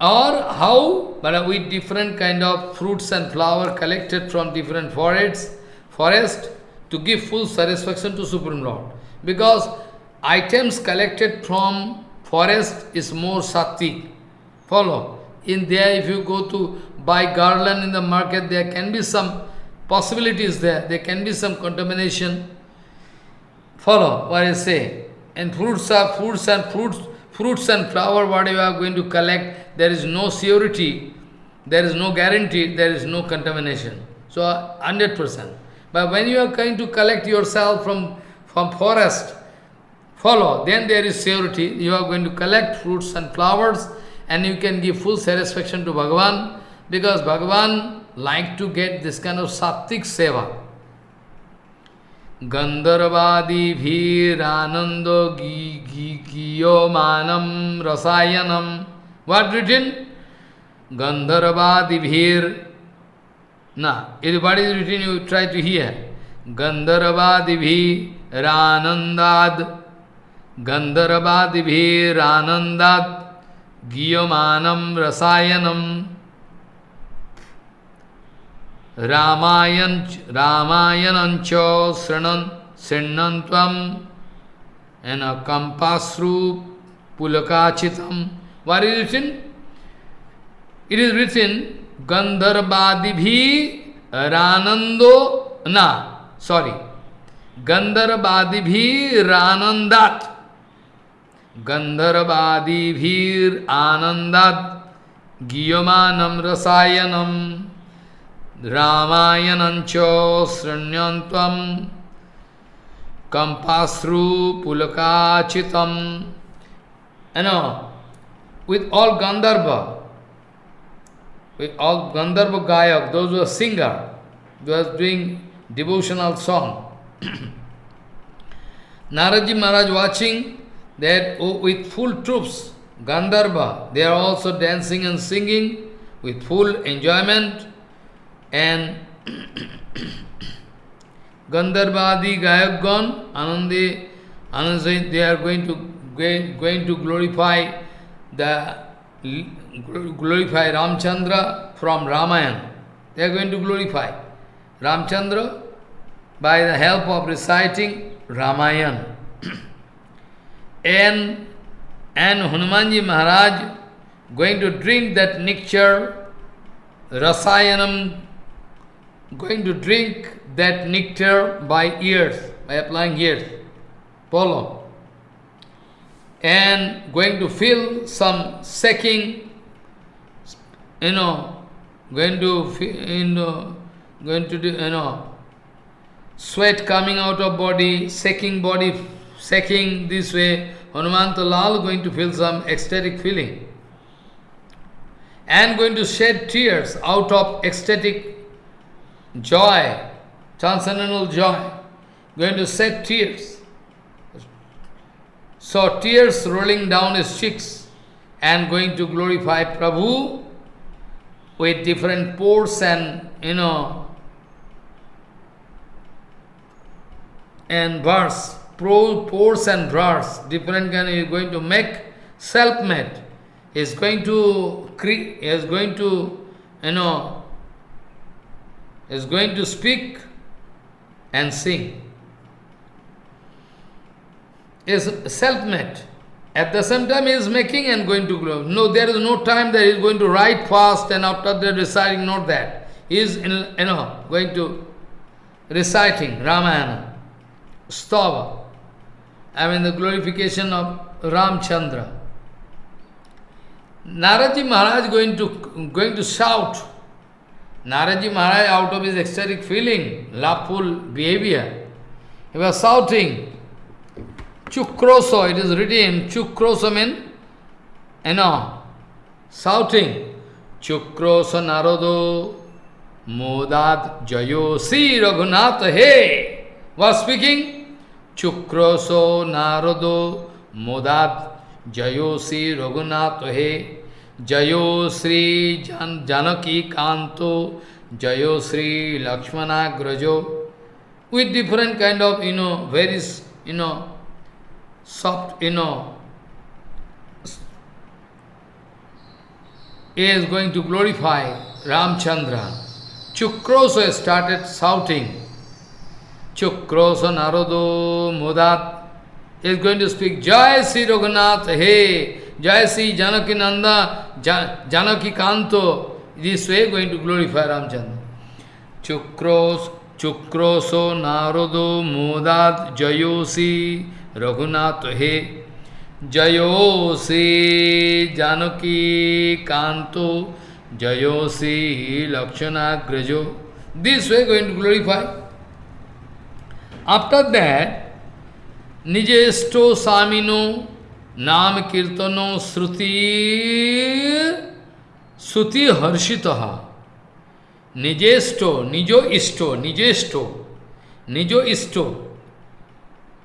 Or how, but with different kind of fruits and flower collected from different forests, forest to give full satisfaction to Supreme Lord. Because items collected from forest is more sattvic. Follow. In there, if you go to buy garland in the market, there can be some possibilities there. There can be some contamination. Follow what I say. And fruits are fruits and fruits, fruits and flower, what you are going to collect, there is no surety, there is no guarantee, there is no contamination. So 100%. But when you are going to collect yourself from, from forest, follow, then there is surety. You are going to collect fruits and flowers and you can give full satisfaction to Bhagavan because Bhagavan like to get this kind of sattvic seva. Gandharvadi bhiranando giyo manam rasayanam. What written? Gandharvadi bhir. Now, everybody is written, you try to hear. Gandharvadi bhiranandad. Gandharvadi bhiranandad. Giyomanam rasayanam. Ramayan Ramayanancho Sranan Srinantvam and a Kampasru Pulakachitam. What is written? It is written Gandharvadibhi Ranando Na, sorry. Gandharvadibhi Ranandat. Gandharvadibhir Anandat Giyamanam Rasayanam Sranyantvam Kampasru Pulakachitam. You know, with all Gandharva, with all Gandharva Gayak, those who are singer, those doing devotional song. Naraji Maharaj watching that oh, with full troops, Gandharva, they are also dancing and singing with full enjoyment and Gandharvadi Gayakgan, Anandi, Anandi, they are going to going to glorify the glorify Ramchandra from Ramayana. They are going to glorify Ramchandra by the help of reciting Ramayana. and and Hanumanji Maharaj going to drink that nectar, Rasayanam going to drink that nectar by ears, by applying ears, follow, and going to feel some sucking, you know, going to, feel, you know, going to do, you know, sweat coming out of body, shaking body, shaking this way, Hanumanta Lal going to feel some ecstatic feeling. And going to shed tears out of ecstatic joy, transcendental joy, going to shed tears. So tears rolling down his cheeks and going to glorify Prabhu with different pores and, you know, and verse, pores and verse, different kind, he is going to make self-made. He is going to he is going to, you know, is going to speak and sing. Is self-made. At the same time, he is making and going to grow. No, there is no time that he is going to write fast and after that reciting, not that. He is, in, you know, going to reciting Ramayana. stava. I mean the glorification of Ramchandra. Naraji Maharaj going to going to shout. Naraji Maharaj out of his ecstatic feeling, laughful behavior, he was shouting, Chukroso, it is written, Chukroso means, you know, shouting, Chukroso Narodo Modad Jayo Si Raghunath He was speaking, Chukroso Narodo Modad Jayo Si Raghunath He Jayo Sri Jan Janaki Kanto Jayo Sri Lakshmana Grajo with different kind of, you know, various, you know, soft, you know, is going to glorify Ramchandra. Chukrosa started shouting. Chukrosa Narodo Mudat is going to speak Jai Sri Raghunath, hey, Jai Sri Janaki Nanda, Janaki Kanto. This way going to glorify Ramchandra. Chukros, Chukroso Narodo Mudat Jayosi Raghunath हे जयो से Janaki Kanto जयो से लक्षणाग्रजो this way going to glorify after that निजेष्टो सामिनो नाम कीर्तनों श्रुति श्रुति हर्षित। निजेष्टो, निजो इष्टो, निजेष्टो, निजो इष्टो।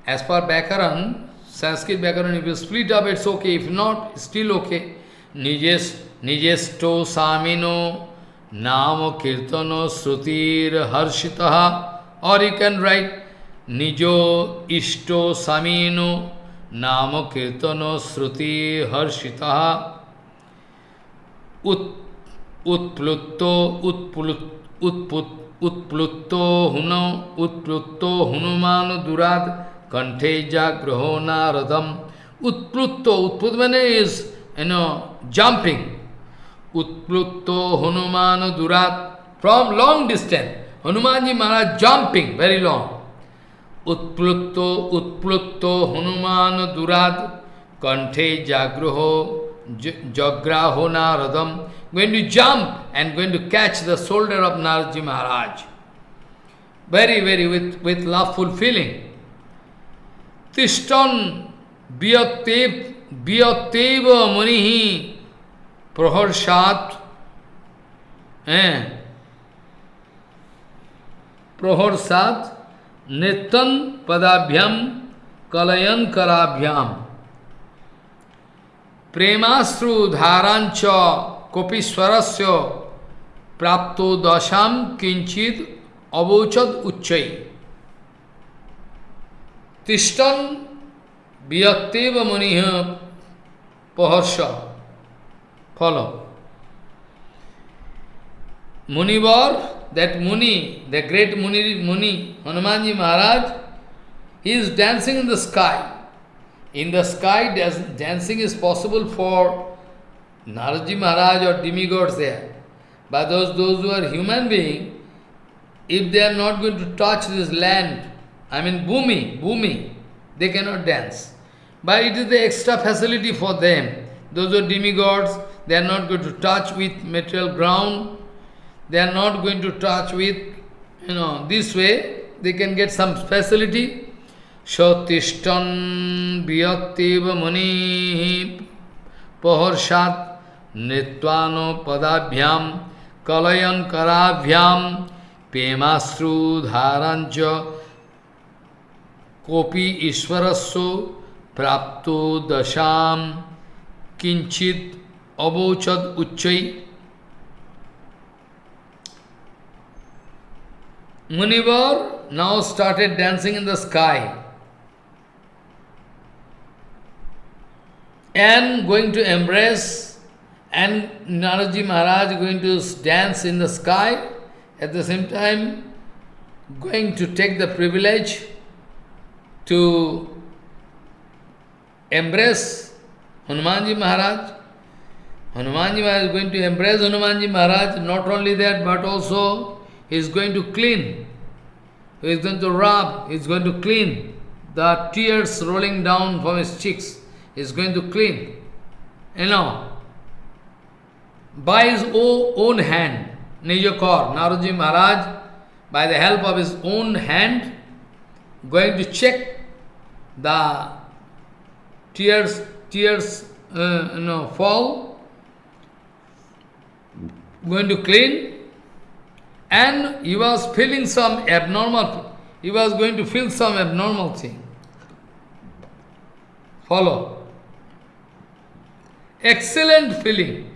As per व्याकरण, संस्कृत व्याकरण if you split up it's okay if not still okay निजेश, निजेष्टो सामिनो, नाम कीर्तनो श्रुतिर हर्षित। और यू कैन राइट निजो इष्टो सामिनो namo kirtano sruti harshitaha. Ut, utplutto, utplut, utput, utplutto huno, utplutto hunumano durad Kanthe jagraho naradam. Utplutto, utplut is, you know, jumping. Utplutto Hanumana Durat. From long distance, Hanumanji Maharaj jumping, very long. उत्प्लुत्त उत्प्लुत्त हनुमान दुराद कंठे जाग्रह जग्राहो नारदम। Going to jump and going to catch the shoulder of Narad ji Maharaj very very with with loveful feeling तिष्टन वियक्तेव वियक्तेव मुनि प्रहर्षात प्रहर्षात नित्यन पदाभ्याम कलयन कराभ्याम प्रेमाश्रु धारांच कोपीश्वर से प्राप्त दशाम किंचित अवोचद उच्च। तिष्ठन वियक्तिव मुनि पहर्ष फल मुनिवर that Muni, the great Muni, Muni, Hanumanji Maharaj, he is dancing in the sky. In the sky, dancing is possible for Naraji Maharaj or demigods there. But those, those who are human beings, if they are not going to touch this land, I mean Bhumi, Bhumi, they cannot dance. But it is the extra facility for them. Those are demigods, they are not going to touch with material ground, They are not going to touch with, you know, this way they can get some facility. Shatishtan Vyaktiva Muni Paharshat Nitvano Padabhyam Kalayan Karabhyam Pemasru Dharanja Kopi Ishwarasya Prapto Dasham Kinchit Abochad Uchchai Munivar now started dancing in the sky and going to embrace and Naraji Maharaj going to dance in the sky at the same time going to take the privilege to embrace Hanumanji Maharaj. Hanumanji Maharaj is going to embrace Hanumanji Maharaj, not only that, but also he is going to clean. He is going to rub, he is going to clean the tears rolling down from his cheeks, he is going to clean. You know, by his own hand, Nijakor, Naroji Maharaj, by the help of his own hand, going to check the tears, tears, uh, you know, fall, going to clean, and he was feeling some abnormal, he was going to feel some abnormal thing. Follow. Excellent feeling.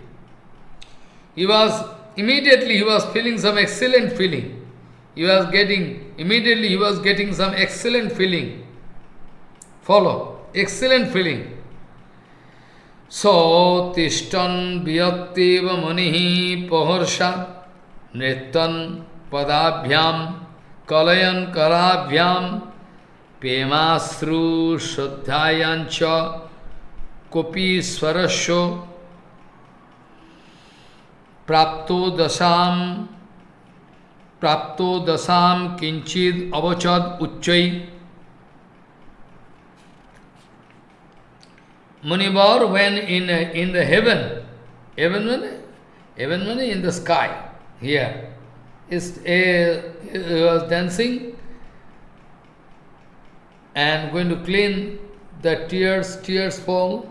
He was, immediately he was feeling some excellent feeling. He was getting, immediately he was getting some excellent feeling. Follow. Excellent feeling. So, tishtan vyaktiva manihi paharsha nrittan padabhyam kalayan karabhyam pemasru shuddhayancha kopi swarasho prapto dasam prapto dasam kinchid avachad uchchai Munivar when in, in the heaven, heaven means, heaven means in the sky, here, is a, he was dancing and going to clean the tears, tears fall.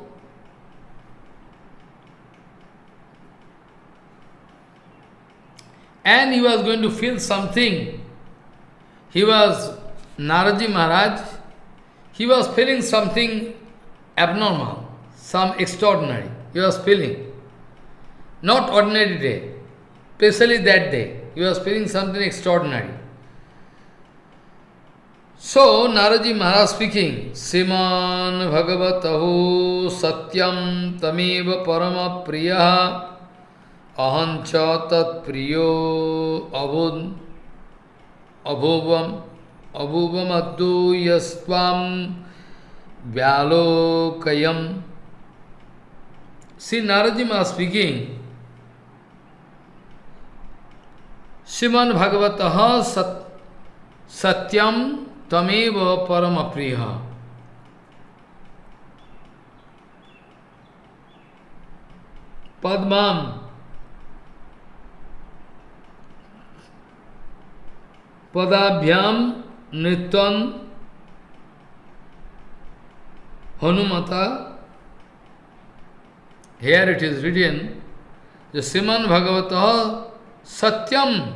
And he was going to feel something. He was, Naraji Maharaj, he was feeling something abnormal, some extraordinary. He was feeling. Not ordinary day, especially that day. He was feeling something extraordinary. So, Naraji Maharaj speaking, Siman Bhagavatahu Satyam Tameva Parama Priya Ahancha Tat Priyo Abhud Abhuvam Abhuvam Addu Yastvam Vyalokayam. See, Naraji Maharaj speaking, Siman Bhagavataha Sat Satyam Tameva Parama Priya. Padmam Padabhyam Nityan Hanumata. Here it is written, the Siman Bhagavata Satyam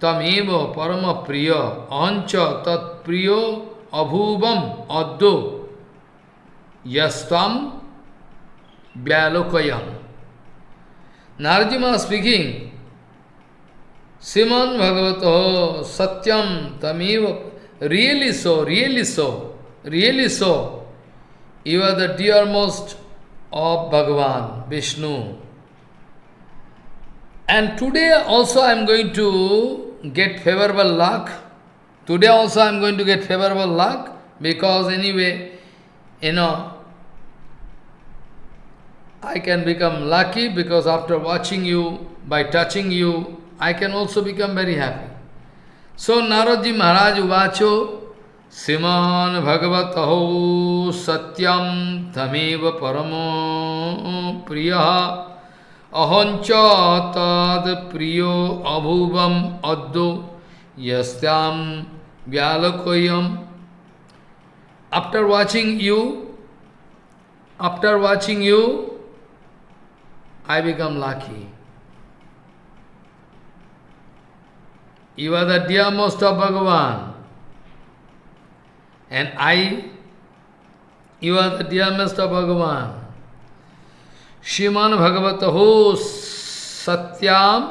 Tameva Parama Priya Ancha Tat Priyo Abhuvam Addo Yastam Vyalokayam. Narjima speaking, Siman Bhagavato Satyam Tameva, really so, really so, really so. You are the dearmost of Bhagavan, Vishnu. And today also I am going to get favorable luck. Today also I am going to get favorable luck because anyway, you know, I can become lucky because after watching you, by touching you, I can also become very happy. So Naradji Maharaj Uvacho Siman Bhagavataho Satyam Tameva Paramo Priya Ahancha Tad Priyo Abhuvam Addo Yastyam Vyalakoyam After watching you, after watching you, I become lucky. You are the dearmost of Bhagavan. And I, you are the dearest of Bhagavan. श्रीमान भगवत हो सत्याम,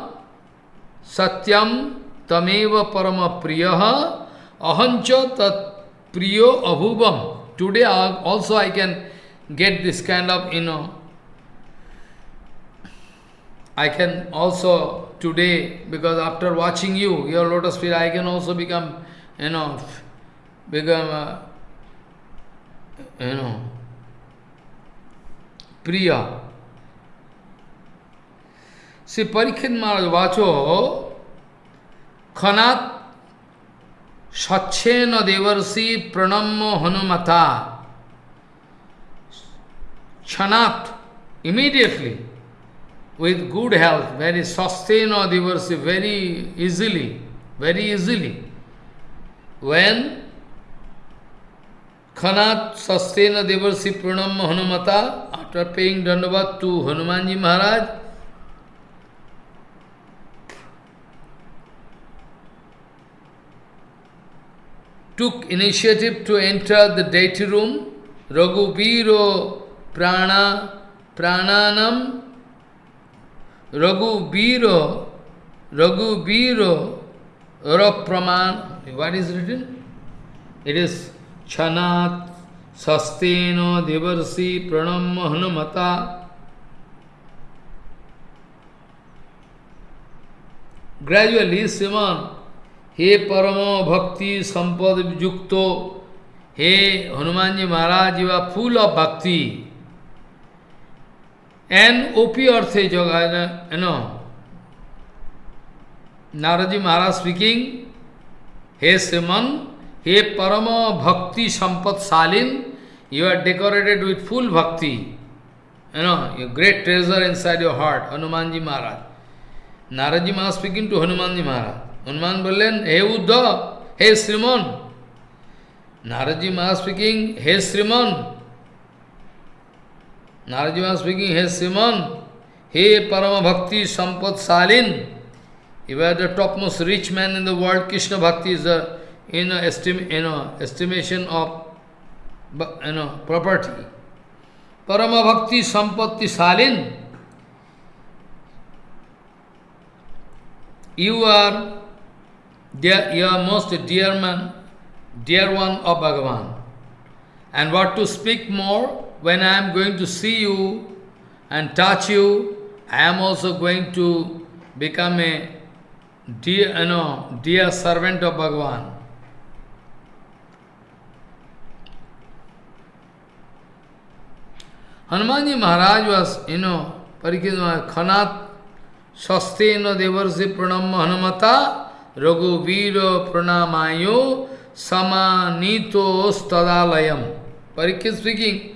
सत्यम तमेव परम प्रिय, अहंच तत्प्रियो अभुवम। Today also I can get this kind of you know I can also today because after watching you your lotus feel I can also become you know become you know Priya See, Parikshit Maharaj, vacho, khanat Sachena Devarsi Pranammo Hanumata. Chanat, immediately, with good health, very Sastena Devarsi, very easily, very easily. When Khanat Sastena Devarsi Pranamma Hanumata, after paying Dandavat to Hanumanji Maharaj, took initiative to enter the deity room, Raghubiro Prana Prananam Raghubiro Raghubiro Rapraman. What is written? It is Chanat Sasteno Devarsi Pranam Hanumata. Gradually, Simon हे परम भक्ति संपद युक्तो, हे Hanuman ji Maharaj you are full of bhakti. And OP अर्थ जगह you know Narad ji Maharaj speaking हे श्रीमन, हे परम भक्ति संपद शालीन you are decorated with full bhakti you know? You great treasure inside your heart Hanuman ji Maharaj Narad ji Maharaj. Speaking Hanuman বললেন, হে উদ্ধ, হে শ্রীমন নারজি মা স্পিকিং হে শ্রীমন নারজি মা স্পিকিং হে শ্রীমন, হে পরম ভক্তি সম্পদ সম্পদশালীন, এবার the topmost rich man in the world Krishna bhakti is in esteem in estimation of in property পরম ভক্তি সম্পত্তি শালীন you are dear, you most dear man, dear one of Bhagavan. And what to speak more, when I am going to see you and touch you, I am also going to become a dear, you know, dear servant of Bhagavan. Hanumanji Maharaj was, you know, Parikita Khanat Sastena Devarsi Pranama Hanumata Raghuveer Pranamayo Samanito Stadalayam. Parikya speaking,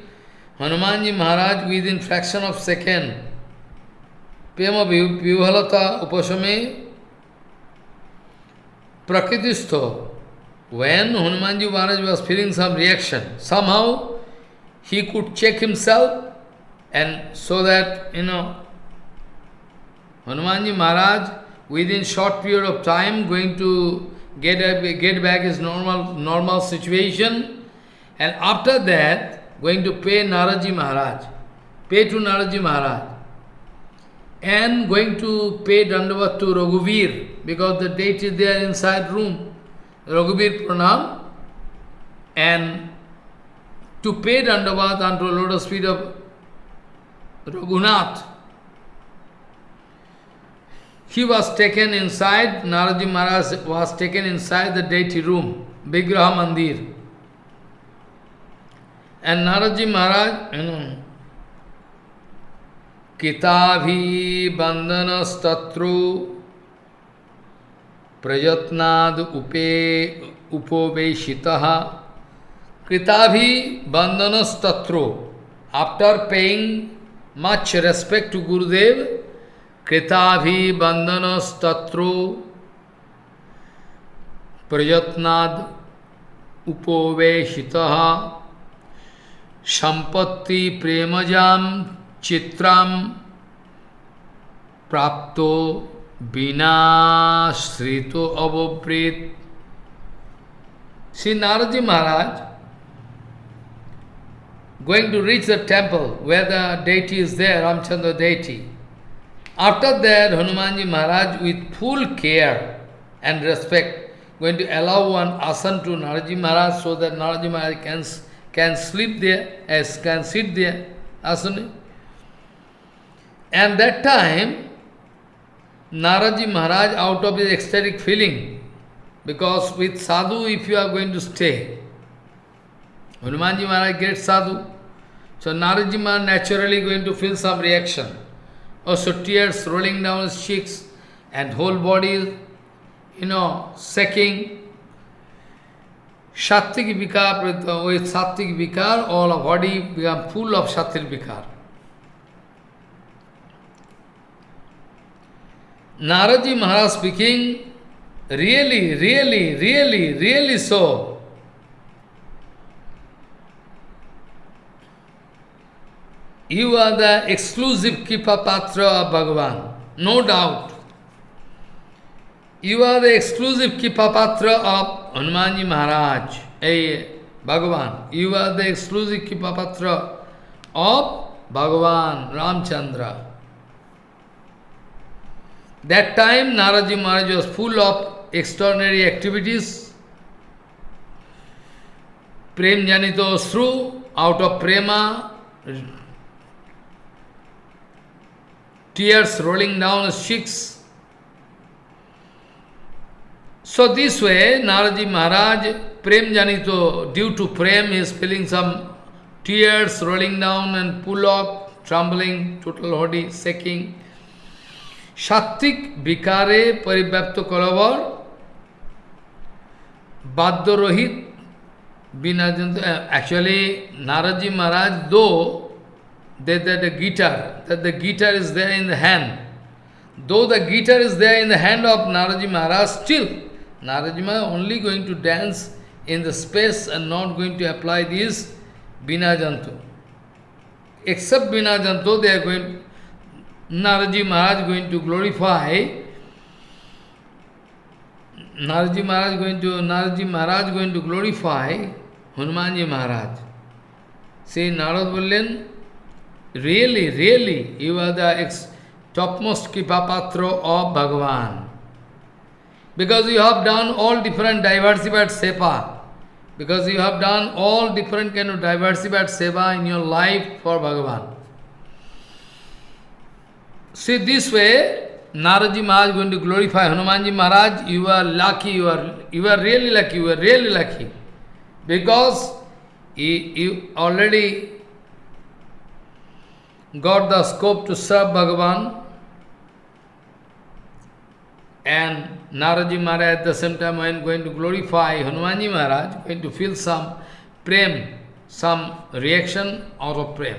Hanumanji Maharaj within fraction of second, Prema Vivalata Upasame Prakritisto, when Hanumanji Maharaj was feeling some reaction, somehow he could check himself and so that, you know, Hanumanji Maharaj within short period of time going to get, get back his normal, normal situation. And after that going to pay Naraji Maharaj, pay to Naraji Maharaj. And going to pay Dandavat to Raghuveer because the date is there inside room, Raghuveer Pranam. And to pay Dandavat unto lotus feet of Raghunath he was taken inside, Naraji Maharaj was taken inside the deity room, Vigraha Mandir. And Naraji Maharaj, you know, Kitabhi bandanastatru prajatnad upe upoveshitaha Kritabhi bandanastatru After paying much respect to Gurudev, कृताभिबंधनस्तत्रो प्रयत्नाद उपोवेशित संपत्ति प्रेमजाम चित्राम प्राप्तो बिनाश्रितो अवप्रेत श्री नारद महाराज going to reach the temple where the deity is there, Ramchandra deity. After that, Hanumanji Maharaj, with full care and respect, going to allow one asan to Naraji Maharaj so that Naraji Maharaj can, can sleep there, as can sit there, asana. And that time, Naraji Maharaj, out of his ecstatic feeling, because with sadhu, if you are going to stay, Hanumanji Maharaj gets sadhu, so Naraji Maharaj naturally going to feel some reaction. Also tears rolling down his cheeks and whole body, you know, shaking. Sattvic vikar, with sattvic vikar, all of body become full of sattvic vikar. Naraji Maharaj speaking, really, really, really, really so. You are the exclusive Kripa Patra of Bhagavan, no doubt. You are the exclusive Kripa Patra of Hanumanji Maharaj, hey, Bhagavan. You are the exclusive Kripa Patra of Bhagavan Ramchandra. That time Naraji Maharaj was full of extraordinary activities. Prem Janito Sru, out of prema, tears rolling down his cheeks. So this way, Naraji Maharaj, Prem Janito, due to Prem, is feeling some tears rolling down and pull up, trembling, total body shaking. Shattik Vikare Paribhyapto Kalavar Badyarohit Binajanta. Actually, Naraji Maharaj, though that, that the guitar, that the guitar is there in the hand. Though the guitar is there in the hand of Naraji Maharaj, still Naraji Maharaj only going to dance in the space and not going to apply this Binajanto. Except Binajanto, they are going, Naraji Maharaj going to glorify, Naraji Maharaj going to, Naraji Maharaj going to glorify Hanumanji Maharaj. See, Narad Bollen, Really, really, you are the topmost Kipapatro of Bhagavan. Because you have done all different diversified seva. Because you have done all different kind of diversified seva in your life for Bhagavan. See, this way, Naraji Maharaj going to glorify Hanumanji Maharaj, you are lucky, you are, you are really lucky, you are really lucky. Because you, you already got the scope to serve Bhagavan and Naraji Maharaj at the same time when going to glorify Hanumanji Maharaj, going to feel some prem, some reaction out of prem.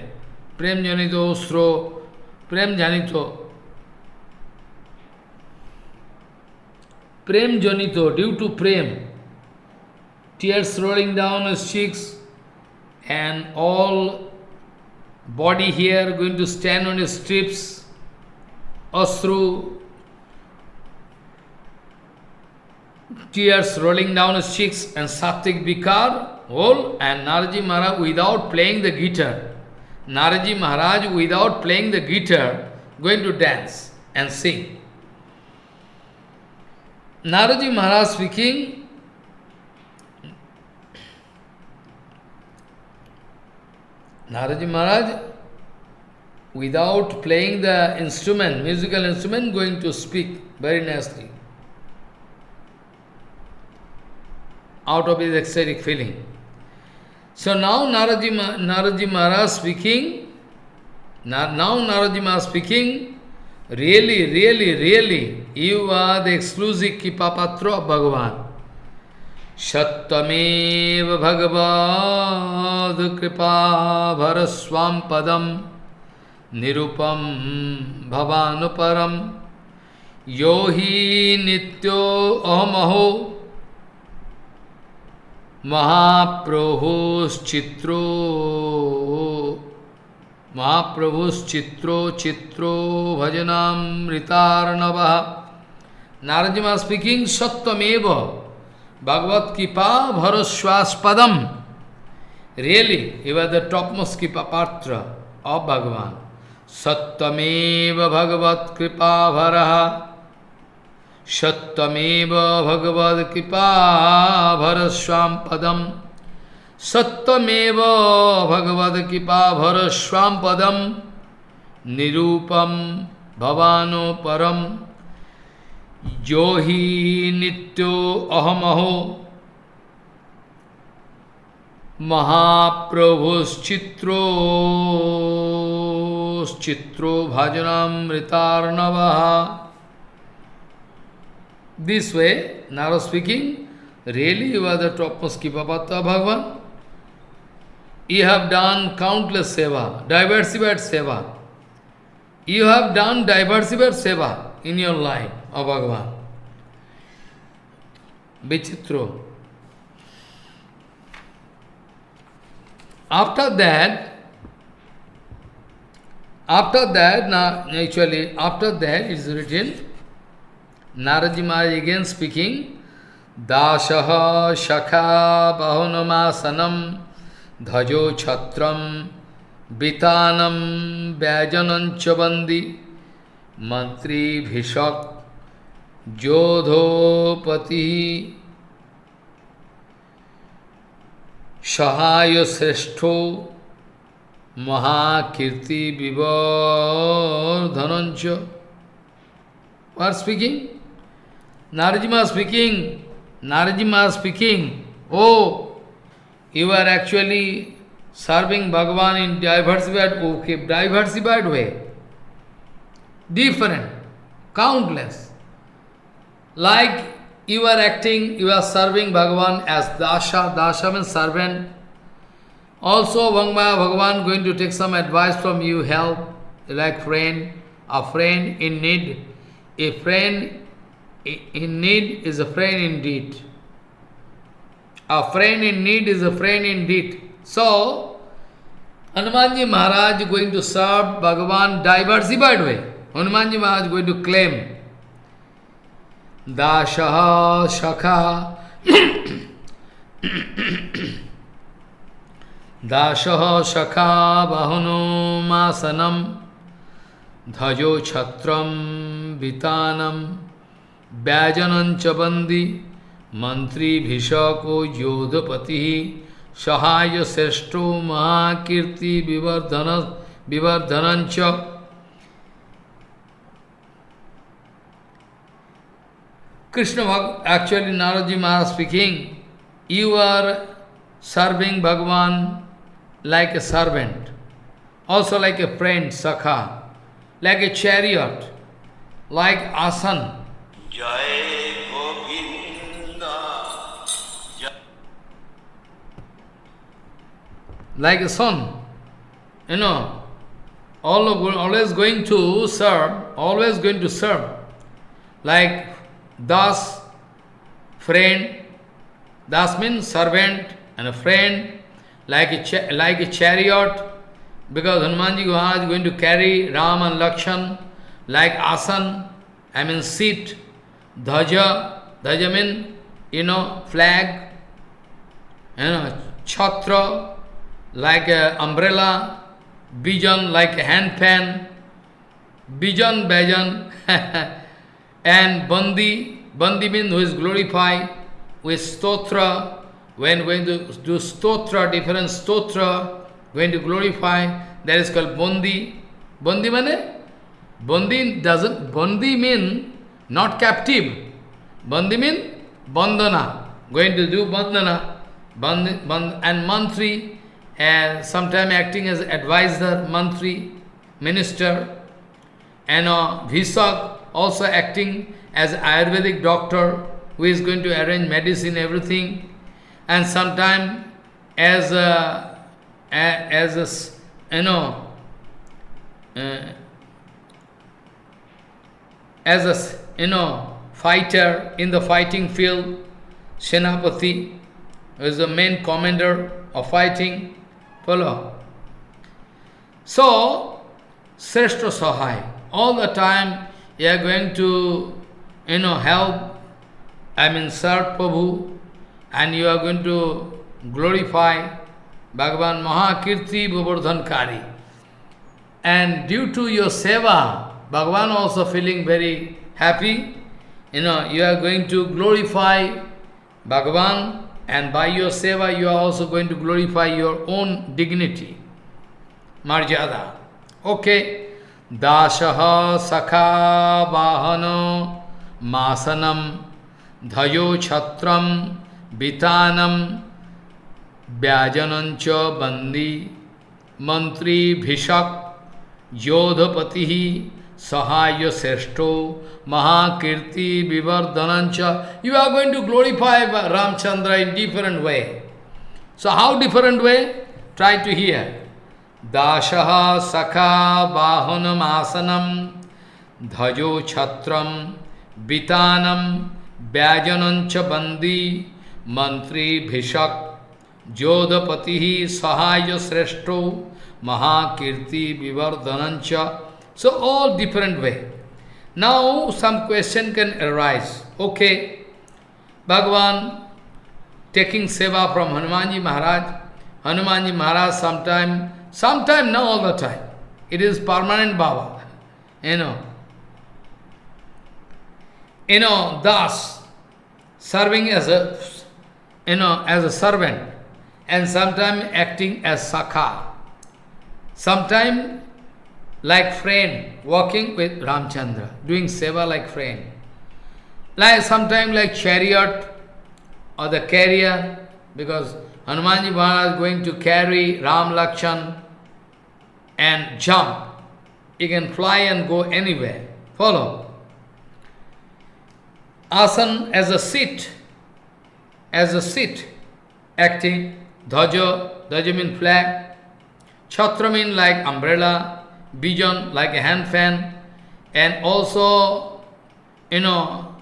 Prem janito usro, prem janito. Prem janito, due to prem, tears rolling down his cheeks and all body here going to stand on his strips, through tears rolling down his cheeks, and Sattvic Vikar, whole, and Naraji Maharaj without playing the guitar. Naraji Maharaj without playing the guitar, going to dance and sing. Naraji Maharaj speaking, Naraji Maharaj, without playing the instrument, musical instrument, going to speak very nicely. Out of his ecstatic feeling. So now Naraji, Naraji Maharaj speaking, now Naraji Maharaj speaking, really, really, really, you are the exclusive Kipapatra of Bhagavan. सत्यमेव भगवद कृपा भर स्वाम पदम निरूपम भवानुपरम यो ही नित्यो अहमहो, महाप्रभुश्चित्रो महाप्रभुश्चित्रो चित्रो भजनामृतार्णव। नारजिमा स्पीकिंग सत्यमेव Bhagavad Kipa Bharaswaspadam. Really, he was the topmost Kipa Patra of Bhagavan. Sattameva Bhagavad Kripa Bharaha. Sattameva Bhagavad Kipa Bharaswam Padam. Sattameva Bhagavad Kipa Bharaswam Padam. Nirupam Bhavano Param. जो ही नित्यो अहमहो महाप्रभुश्चित्रो चित्रो भजनामृतार्णव। This way narrow speaking really you are the topmost की पपाता Bhagavan you have done countless seva diversified seva you have done diversified seva in your life o विचित्र। After that after that ना actually after that is written नारजी Maharaj again speaking दाश शखा बहुनमासनम ध्वजो छत्र बीतानम व्यजन च बंदी मंत्री भिषक्त जोधोपति। सहाय श्रेष्ठो महाकीर्ति विवर्धनंच आर स्पीकिंग नारजिमा speaking नारजिमा speaking oh you are actually serving भगवान in diversified okay diversified way different countless Like you are acting, you are serving Bhagavan as Dasha, Dasha means servant. Also, Vangmaya Bhagavan going to take some advice from you, help, like friend, a friend in need. A friend in need is a friend indeed. A friend in need is a friend indeed. So, Hanumanji Maharaj going to serve Bhagavan diversified way. Hanumanji Maharaj going to claim Dashaha Shakha Dashaha Shakha Bahuno Masanam Dhajo Chatram Vitanam Vyajanancha Bandi Mantri Bhishako Yodhapati Sahaya Seshto Mahakirti Vivardhana Vivardhanancha Krishna actually Naraji Maharaj speaking, you are serving Bhagavan like a servant, also like a friend, Sakha, like a chariot, like asan. Like a son, you know, always going to serve, always going to serve, like Das, friend, Das means servant and a friend, like a, like a chariot, because Hanumanji Maharaj is going to carry Ram and Lakshan, like asan, I mean seat, dhaja, dhaja mean, you know, flag, you know, chhatra, like a umbrella, bijan, like a hand handpan, bijan, bajan, And Bandi, Bandi means who is glorified with stotra, when going to do stotra, different stotra, going to glorify, that is called Bandi. Bandi means? Bandi doesn't, Bandi mean not captive. Bandi mean bandana, going to do bandana, bandi, band, and mantri, and sometime acting as advisor, mantri, minister, and uh, Visak, also acting as Ayurvedic doctor who is going to arrange medicine, everything, and sometime as a, as a, you know, uh, as a, you know, fighter in the fighting field, Senapati, is the main commander of fighting, follow. So, Sreshta Sahai, all the time you are going to, you know, help, I mean, serve Prabhu, and you are going to glorify Bhagavan Mahakirti Bhavardhankari. And due to your seva, Bhagavan also feeling very happy. You know, you are going to glorify Bhagavan, and by your seva, you are also going to glorify your own dignity, marjada. Okay. दास सखा वाहन, मासनम, धयो छत्रम वितानम व्याजनच बंदी मंत्री भिषक योधपति सहाय श्रेष्ठो महाकीर्ति विवर्धनंच you are going to glorify Ramachandra in different way so how different way try to hear Dashaha Sakha Bahanam Asanam Dhajo Chatram Vitanam Vyajanancha Bandi Mantri Bhishak Jodhapati Sahaya Sreshto Mahakirti Vivardhanancha. So all different way. Now some question can arise. Okay, Bhagavan taking seva from Hanumanji Maharaj. Hanumanji Maharaj sometime, sometime, not all the time. It is permanent Baba. You know. You know, thus, serving as a, you know, as a servant, and sometimes acting as Sakha. Sometime like friend, walking with Ramchandra, doing seva like friend. Like sometime like chariot or the carrier, because Hanumanji Maharaj is going to carry Ram Lakshan and jump. He can fly and go anywhere. Follow. Asan as a seat, as a seat, acting, dhaja, dhaja means flag, chhatra means like umbrella, bijan like a hand fan, and also, you know,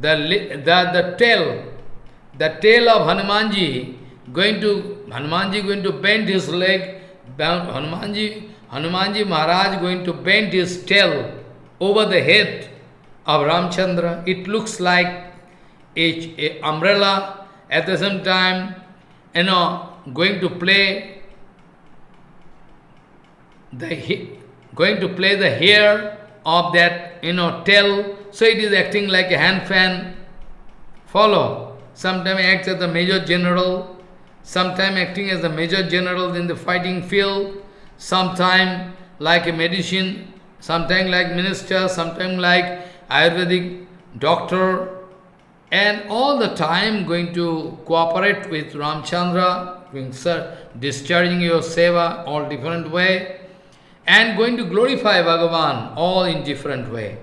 the, the, the tail, the tail of Hanumanji going to, Hanumanji going to bend his leg, Hanumanji, Hanumanji Maharaj going to bend his tail over the head of Ramchandra. It looks like a, a umbrella, at the same time, you know, going to play the going to play the hair of that, you know, tail. So it is acting like a hand fan. Follow. Sometimes acts as the major general, sometime acting as the major general in the fighting field, sometime like a medicine, sometime like minister, sometime like Ayurvedic doctor, and all the time going to cooperate with Ramchandra, sir, discharging your seva all different way, and going to glorify Bhagavan all in different way.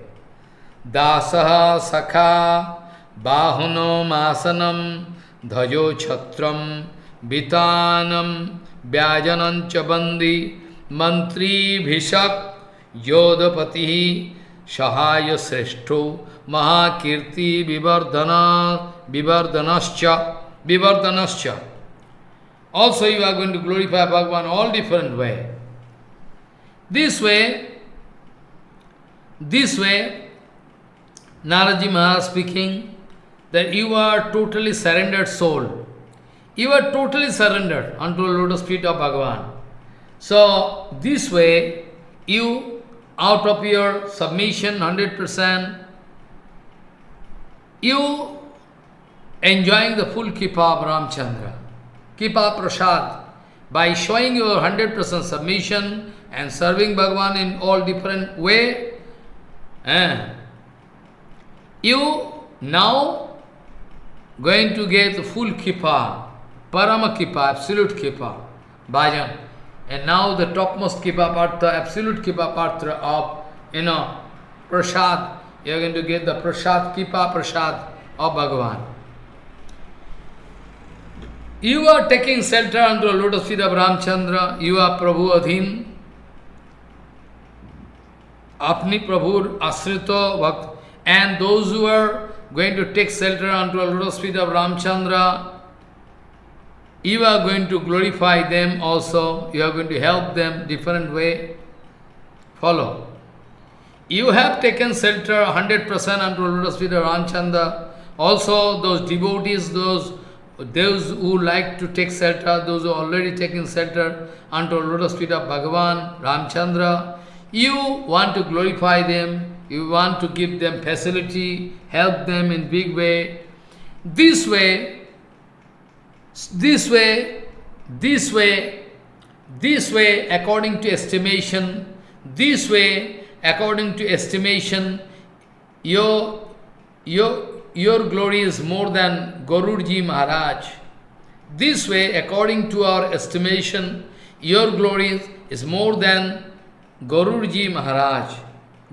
Dasaha Sakha Bahuno Masanam Dhajo Chatram Vitanam Vyajanam Chabandi Mantri Bhishak Yodapati Sahaya Sreshto Mahakirti Vivardhana Vivardhanascha Vivardhanascha Also you are going to glorify Bhagavan all different way. This way, this way, Naraji Maharaj speaking, that you are totally surrendered soul. You are totally surrendered unto the lotus feet of Bhagavan. So, this way, you, out of your submission, 100%, you enjoying the full Kipa of Ramchandra, Kipa Prasad, by showing your 100% submission and serving Bhagavan in all different way, eh, you now going to get the full Kipa, Parama Kipa, absolute Kipa, Bhajan. And now the topmost Kipa Patra, absolute Kipa Patra of, you know, Prasad, you are going to get the Prasad, Kipa Prasad of Bhagavan. You are taking shelter under the lotus feet of Ramchandra, you are Prabhu Adhin, अपनी प्रभुर आश्रित भक्त and those who are going to take shelter unto the lotus feet of Ramchandra, you are going to glorify them also, you are going to help them different way. Follow. You have taken shelter 100% unto feet of Ramchandra. Also those devotees, those those who like to take shelter, those who already taken shelter unto feet of Bhagavan, Ramchandra, you want to glorify them, you want to give them facility, help them in big way. This way, this way, this way, this way, according to estimation, this way, according to estimation, your, your, your glory is more than Garudji Maharaj. This way, according to our estimation, your glory is more than Garurji Maharaj.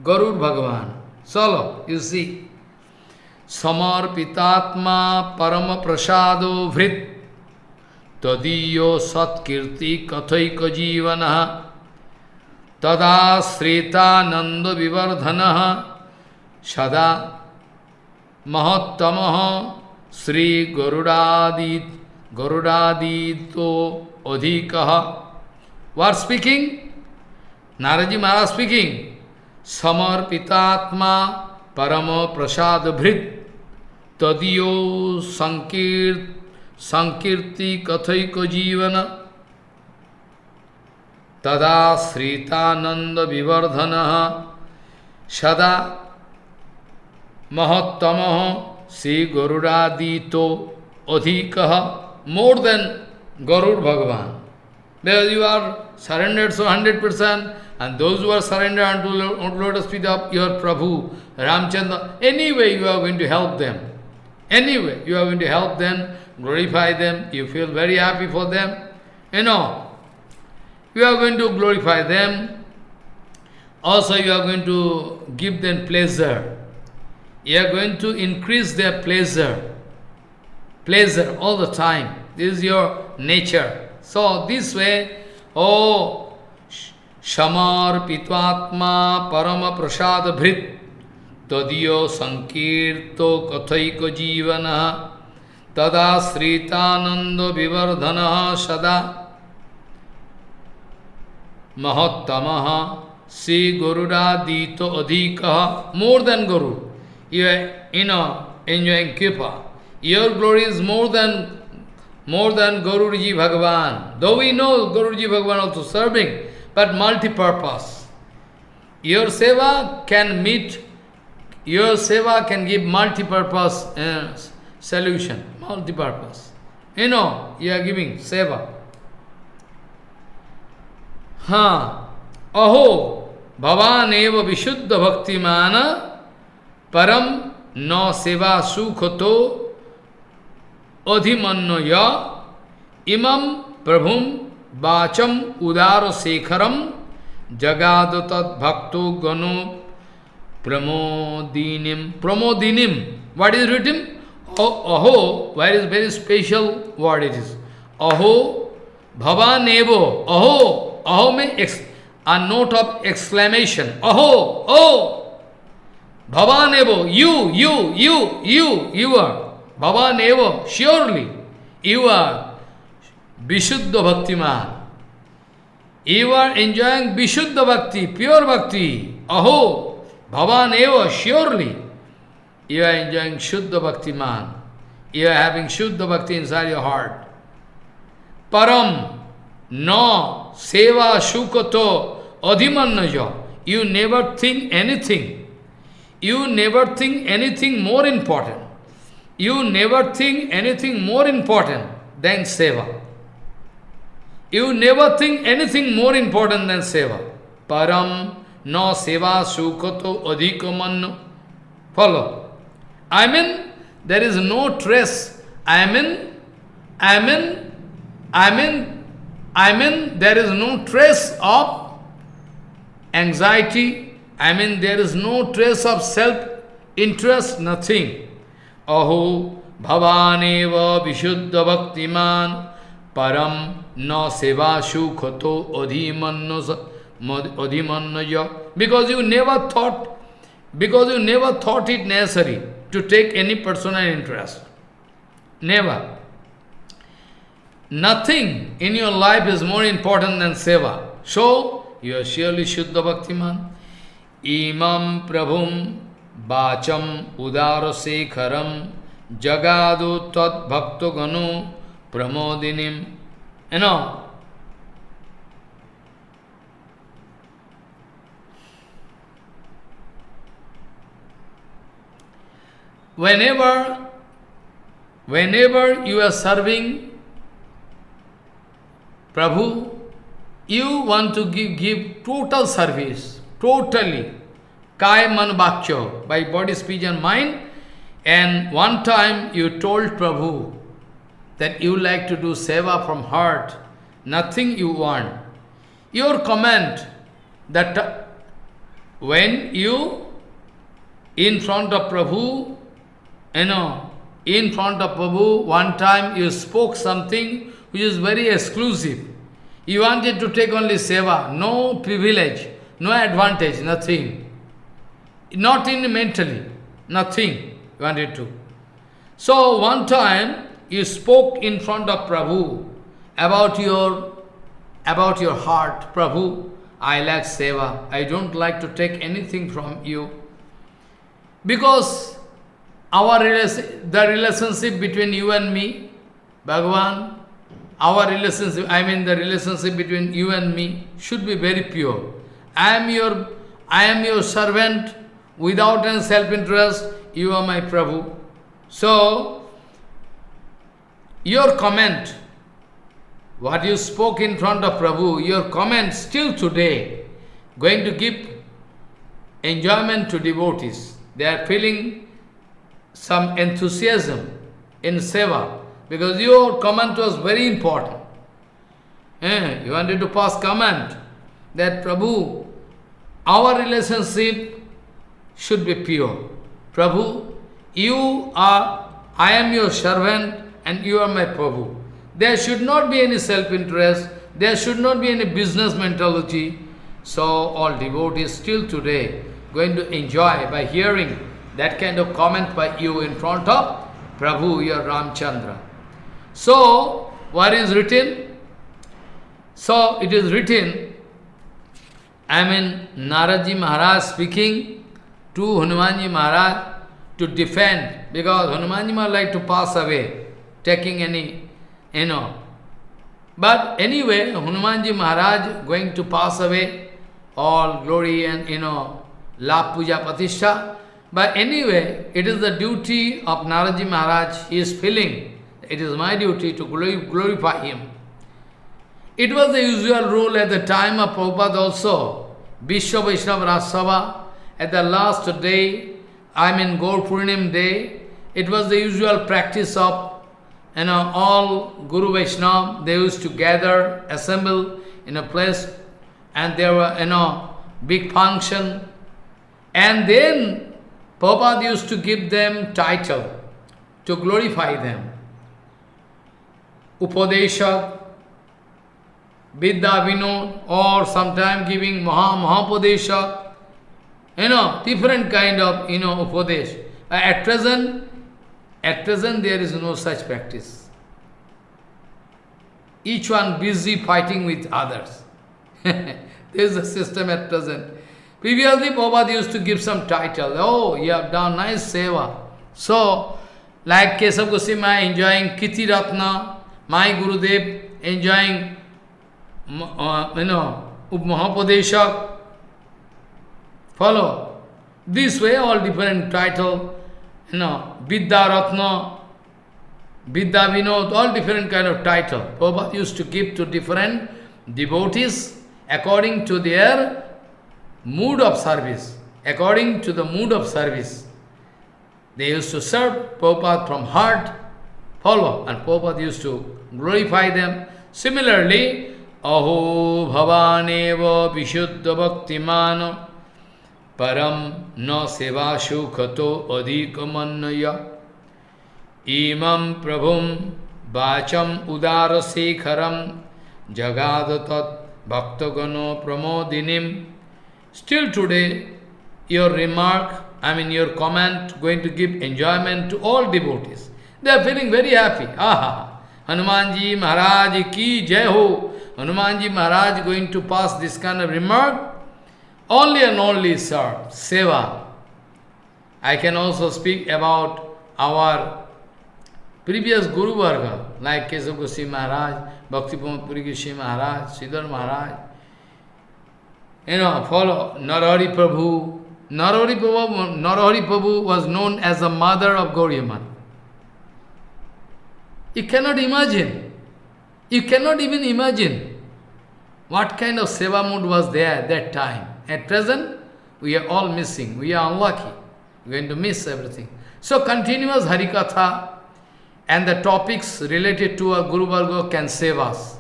Garud Bhagavan. Solo, you see. Samarpitatma parama prasado vrit tadiyo satkirti kathaika jivana tada sritananda vivardhana sada mahattamaha Sri Garudadit Garudadito Adhikaha. What speaking? Naraji Maharaj speaking. Samarpitatma Parama Prasad Bhrit Tadiyo Sankir Sankirti Kathaika Jivana Tada Sritananda Vivardhana Sada Mahattamaha Sri Garuradito Adhikaha, more than Garud Bhagavan. Because you are surrendered so 100%, and those who are surrendered unto lotus feet of your Prabhu, Ramchandra, anyway you are going to help them. Anyway, you are going to help them, glorify them, you feel very happy for them. You know, you are going to glorify them. Also, you are going to give them pleasure you are going to increase their pleasure. Pleasure all the time. This is your nature. So this way, oh, Shamar Pitvatma Parama Prasad Bhrit Tadiyo Sankirto Kathaiko Jivana Tada Sritananda Vivardhana Sada Mahattamaha Sri Gurura Dito Adhikaha More than Guru you are, you know, enjoying Kripa. Your glory is more than more than Guruji Bhagavan. Though we know Guruji Bhagavan also serving, but multi-purpose. Your seva can meet, your seva can give multi-purpose uh, solution, multi-purpose. You know, you are giving seva. Ha, aho, bhavan eva vishuddha bhaktimana परम न सेवा सुख तो अधिमन्न इमं प्रभुम वाचम उदार शेखरम जगाद तत्भक्तो गणो प्रमोदिनीम प्रमोदिनीम what is written aho where is very special word it is aho bhavanevo aho aho means a note of exclamation aho oh Bhavanevo, you, you, you, you, you are. Bhavanevo, surely, you are Vishuddha Bhaktiman. You are enjoying Vishuddha Bhakti, pure Bhakti. Aho, Bhavanevo, surely, you are enjoying Shuddha Bhaktiman. You are having Shuddha Bhakti inside your heart. Param, no, Seva, Shukato, Adhimannaja. You never think anything you never think anything more important. You never think anything more important than seva. You never think anything more important than seva. Param no seva sukato adhikamanno. Follow. I mean, there is no trace. I mean, I mean, I mean, I mean, there is no trace of anxiety, I mean, there is no trace of self-interest, nothing. Aho bhavaneva vishuddha bhaktiman param na seva shukhato adhimannaya. Because you never thought, because you never thought it necessary to take any personal interest. Never. Nothing in your life is more important than seva. So, you are surely Shuddha Bhaktiman. imam prabhum vacham udarasekaram jagadu Tat bhakto ganu pramodinim. You know, whenever, whenever you are serving Prabhu, you want to give, give total service totally, kaya man bhakya, by body, speech and mind. And one time you told Prabhu that you like to do seva from heart, nothing you want. Your comment that when you, in front of Prabhu, you know, in front of Prabhu, one time you spoke something which is very exclusive. You wanted to take only seva, no privilege, no advantage, nothing. Not in mentally, nothing you wanted to. So one time you spoke in front of Prabhu about your about your heart, Prabhu, I like seva. I don't like to take anything from you. Because our the relationship between you and me, Bhagavan, our relationship, I mean the relationship between you and me should be very pure. I am your, I am your servant without any self-interest, you are my Prabhu. So, your comment, what you spoke in front of Prabhu, your comment still today, going to give enjoyment to devotees. They are feeling some enthusiasm in seva, because your comment was very important. Eh, you wanted to pass comment that Prabhu, our relationship should be pure. Prabhu, you are, I am your servant and you are my Prabhu. There should not be any self-interest, there should not be any business mentality. So all devotees still today going to enjoy by hearing that kind of comment by you in front of Prabhu, your Ramchandra. So, what is written? So, it is written, I mean, Naradji Maharaj speaking to Hanumanji Maharaj to defend, because Hanumanji Maharaj like to pass away, taking any, you know. But anyway, Hanumanji Maharaj going to pass away, all glory and, you know, La Puja Patisha. But anyway, it is the duty of Naradji Maharaj, he is feeling it is my duty to glorify him. It was the usual rule at the time of Prabhupada also. Vishwa Vaishnava Rajsabha, at the last day, I mean Gaur day, it was the usual practice of you know, all Guru Vaishnava, they used to gather, assemble in a place, and there were, you know, big function. And then Prabhupada used to give them title to glorify them. Upadesha, Vidya Vinod, or sometime giving Maha Mahapadeshak, you know, different kind of, you know, Upadesh. At present, at present there is no such practice. Each one busy fighting with others. there is a system at present. Previously, Prabhupada used to give some title. Oh, you have done nice seva. So, like Kesav Goswami enjoying Kiti Ratna, my Gurudev enjoying, uh, you know, Mahapadeshak. Follow. This way, all different title, you know, Vidya Ratna, Vidya Vinod, all different kind of title. Prabhupada used to give to different devotees according to their mood of service, according to the mood of service. They used to serve Prabhupada from heart, follow, and Prabhupada used to glorify them. Similarly, Aho Bhavaneva Vishuddha Bhaktimana Param Na Seva Shukhato Adhikamannaya Imam Prabhum Bacham Udara Sekharam Jagadatat Bhaktagano Pramodinim Still today, your remark, I mean your comment, going to give enjoyment to all devotees. They are feeling very happy. Ah, Aha! Hanumanji Maharaj ki jai ho. Hanumanji Maharaj going to pass this kind of remark. Only and only, sir, seva. I can also speak about our previous Guru Varga, like Kesav Goswami Maharaj, Bhakti Puri Goswami Maharaj, Siddhar Maharaj. You know, follow Narahari Prabhu. Narahari Prabhu, Narahari Prabhu was known as the mother of Gauriaman. You cannot imagine. You cannot even imagine what kind of seva mood was there at that time. At present, we are all missing. We are unlucky. We are going to miss everything. So continuous Harikatha and the topics related to our Guru Varga can save us.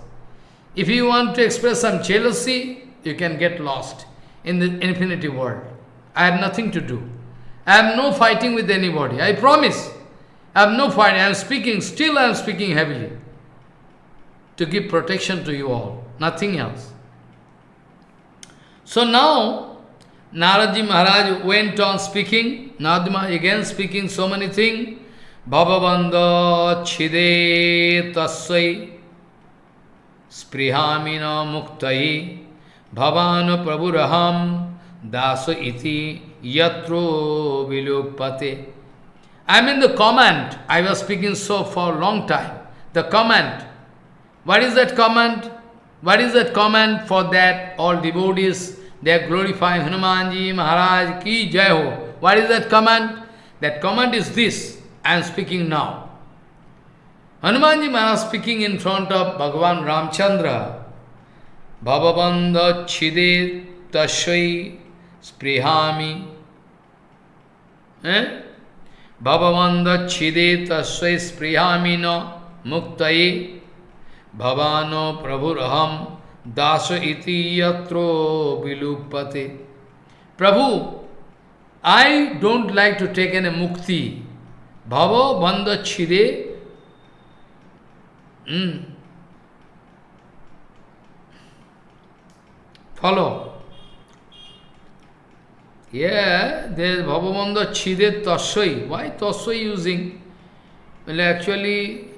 If you want to express some jealousy, you can get lost. in the infinity world. I have nothing to do. I have no fighting with anybody. I promise. I have no fighting. I am speaking, still I am speaking heavily. To give protection to you all. Nothing else. So now, Naradji Maharaj went on speaking. Naradji again speaking so many things. Bhavavanda chide tasvai sprihamina muktai bhavana prabhuraham daso iti yatro vilupate. I mean the comment, I was speaking so for a long time. The comment. What is that comment? What is that comment for that all devotees, they are glorifying Hanumanji Maharaj ki jai ho. What is that comment? That comment is this, I am speaking now. Hanumanji Maharaj speaking in front of Bhagavan Ramchandra. Bhavabandha chide tashai sprihami. Eh? Bhavavanda chide tasvai sprihamino muktai bhavano prabhuraham dasa iti yatro vilupate. Prabhu, I don't like to take any mukti. Bhava bandha Follow. Yeah, there is Bhavamanda Chide Taswai. Why Taswai using? Well, actually,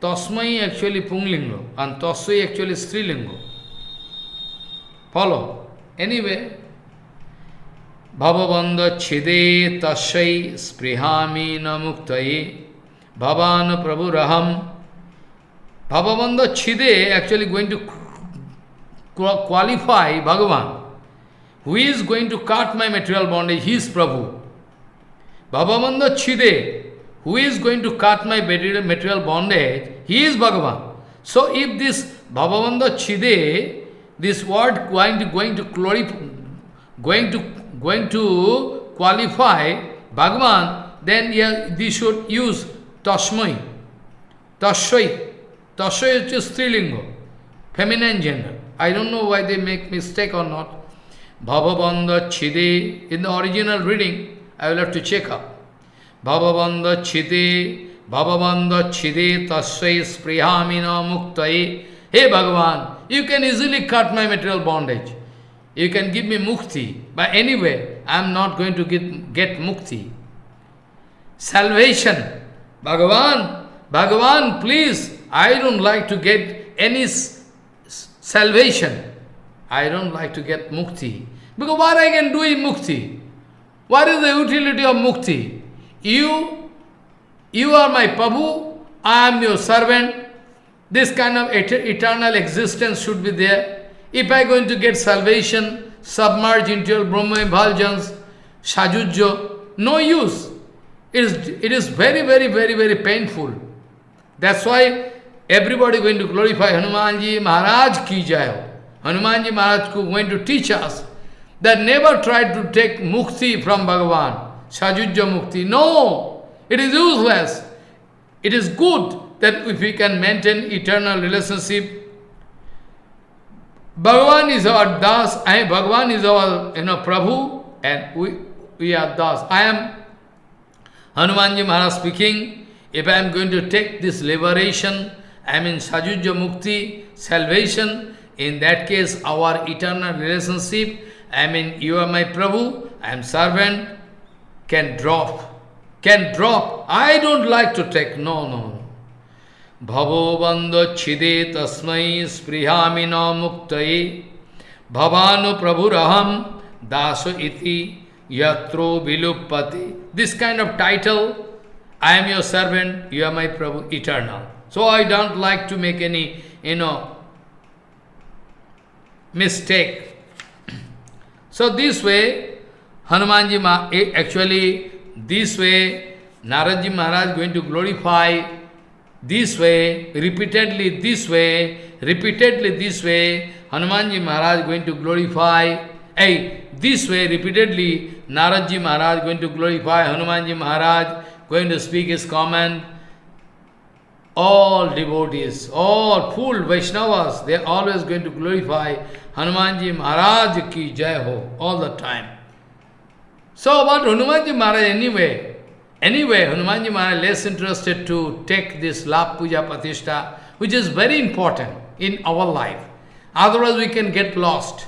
Tasmai actually Punglingo and Taswai actually Strilingo. Follow. Anyway, Bhavavanda Chide Taswai Sprihami Namuktai Bhavana Prabhuraham Bhavavanda Chide actually going to qualify Bhagavan. Who is going to cut my material bondage? He is Prabhu. Bhavamanda Chide, who is going to cut my material bondage? He is Bhagavan. So if this Bhavamanda Chide, this word going to going to going to going to qualify Bhagavan, then yeah, we should use Tasmai. Taswai. Taswai is Strilingo, feminine gender. I don't know why they make mistake or not. Bhavabandha Chide, in the original reading, I will have to check up. Bhavabandha Chide, Bhavabandha Chide Tasvai Sprihamina Muktai. Hey Bhagavan, you can easily cut my material bondage. You can give me mukti. But anyway, I am not going to get, get mukti. Salvation. Bhagavan, Bhagavan, please, I don't like to get any salvation. I don't like to get mukti. Because what I can do in mukti? What is the utility of mukti? You, you are my Prabhu, I am your servant. This kind of et eternal existence should be there. If I am going to get salvation, submerge into your Brahma Bhaljans, Sajujjo, no use. It is, it is very, very, very, very painful. That's why everybody going to glorify Hanumanji Maharaj ki jai. Hanumanji Maharaj going to teach us that never try to take mukti from Bhagavan, sajujya mukti. No, it is useless. It is good that if we can maintain eternal relationship. Bhagavan is our das, I, Bhagavan is our you know Prabhu, and we, we are das. I am Hanumanji Maharaj speaking. If I am going to take this liberation, I mean sajujya mukti, salvation, in that case, our eternal relationship, I mean, you are my Prabhu, I am servant, can drop. Can drop. I don't like to take. No, no. Bhavo bandha chide tasmai sprihamina muktai bhavanu prabhuraham daso iti yatro vilupati. This kind of title, I am your servant, you are my Prabhu, eternal. So I don't like to make any, you know, mistake. So this way, Hanumanji Ma, eh, actually this way, Naradji Maharaj going to glorify this way, repeatedly this way, repeatedly this way, Hanumanji Maharaj going to glorify, hey, this way, repeatedly, Naradji Maharaj going to glorify Hanumanji Maharaj, going to speak his comment. All devotees, all full Vaishnavas, they are always going to glorify Hanumanji Maharaj ki jai ho, all the time. So about Hanumanji Maharaj anyway, anyway, Hanumanji Maharaj less interested to take this lap puja patishta, which is very important in our life. Otherwise we can get lost.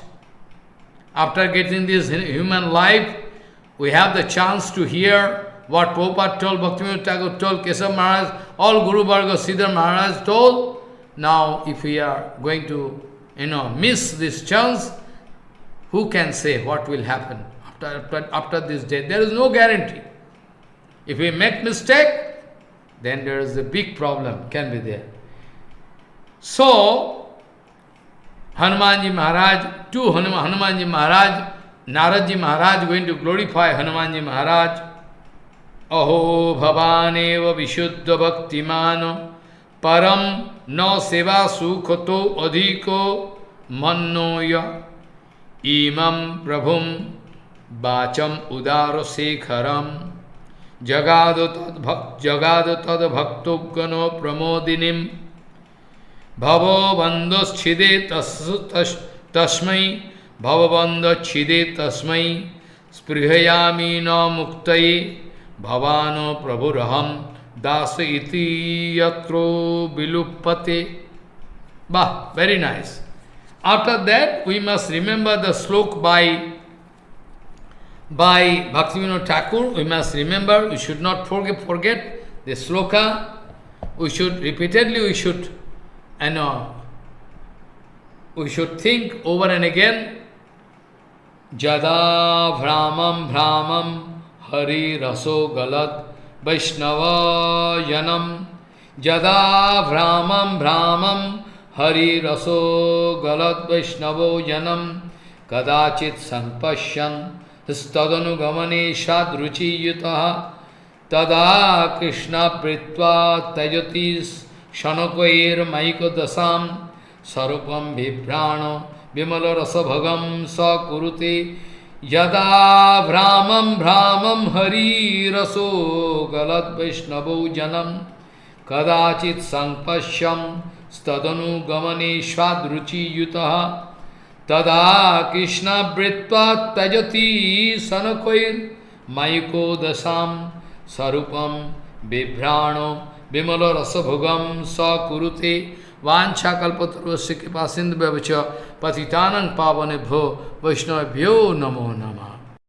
After getting this human life, we have the chance to hear what Prabhupada told, Bhaktivinoda told, Keshav Maharaj, all Guru Varga, Siddhar Maharaj told. Now, if we are going to, you know, miss this chance, who can say what will happen after, after, after this day? There is no guarantee. If we make mistake, then there is a big problem, can be there. So, Hanumanji Maharaj, to Hanumanji Maharaj, Naradji Maharaj going to glorify Hanumanji Maharaj. अहो भवानेव विशुद्ध भक्तिमान परम न सेवा सुख तो अधिको मनोय इमं प्रभुम वाचम उदार शेखरम जगाद तद्भक् जगाद तद्भक्तुगनो प्रमोदिनी। भवो बंधुच्छिदे तस्म तस् तस्मै। स्पृहयामी न मुक्त ভবান প্রভুরহম দাস ইতি ইয়ত্র বিলুপ্পতে বাহ very nice after that we must remember the shloka by by Bhaktivinoda Thakur, we must remember, we should not forget, forget the sloka. We should, repeatedly, we should, I know, we should think over and again, Jada Brahmam Brahmam हरि रसो गलत वैष्णवायनम। जदा भ्रामम भ्रामम हरि रसो गलत वैष्णवो जनम कदाचित संपश्यन तदनुगमने सदरुचियुत तदा कृष्ण प्रीत्वा त्यजति शनकैर्मयिकदशा स्वरूप बिभ्राण विमलरसभगम रसभगम यदा भ्रामं भ्रामं हरिरसो गलद वैष्णवो जनम, कदाचित संपश्यम स्तदनुगमने स्वादरुचियुतः तदा कृष्णवृत्वा त्यजति सनकैर्मयिको दशां स्वरूपं बिभ्राणो विमल रसभोगम स कुरुते वाछा कल्पतरुष्य कृपा सिंधु व्यवच पतितानंग पावन भो वैष्णव भ्यो नमो नम।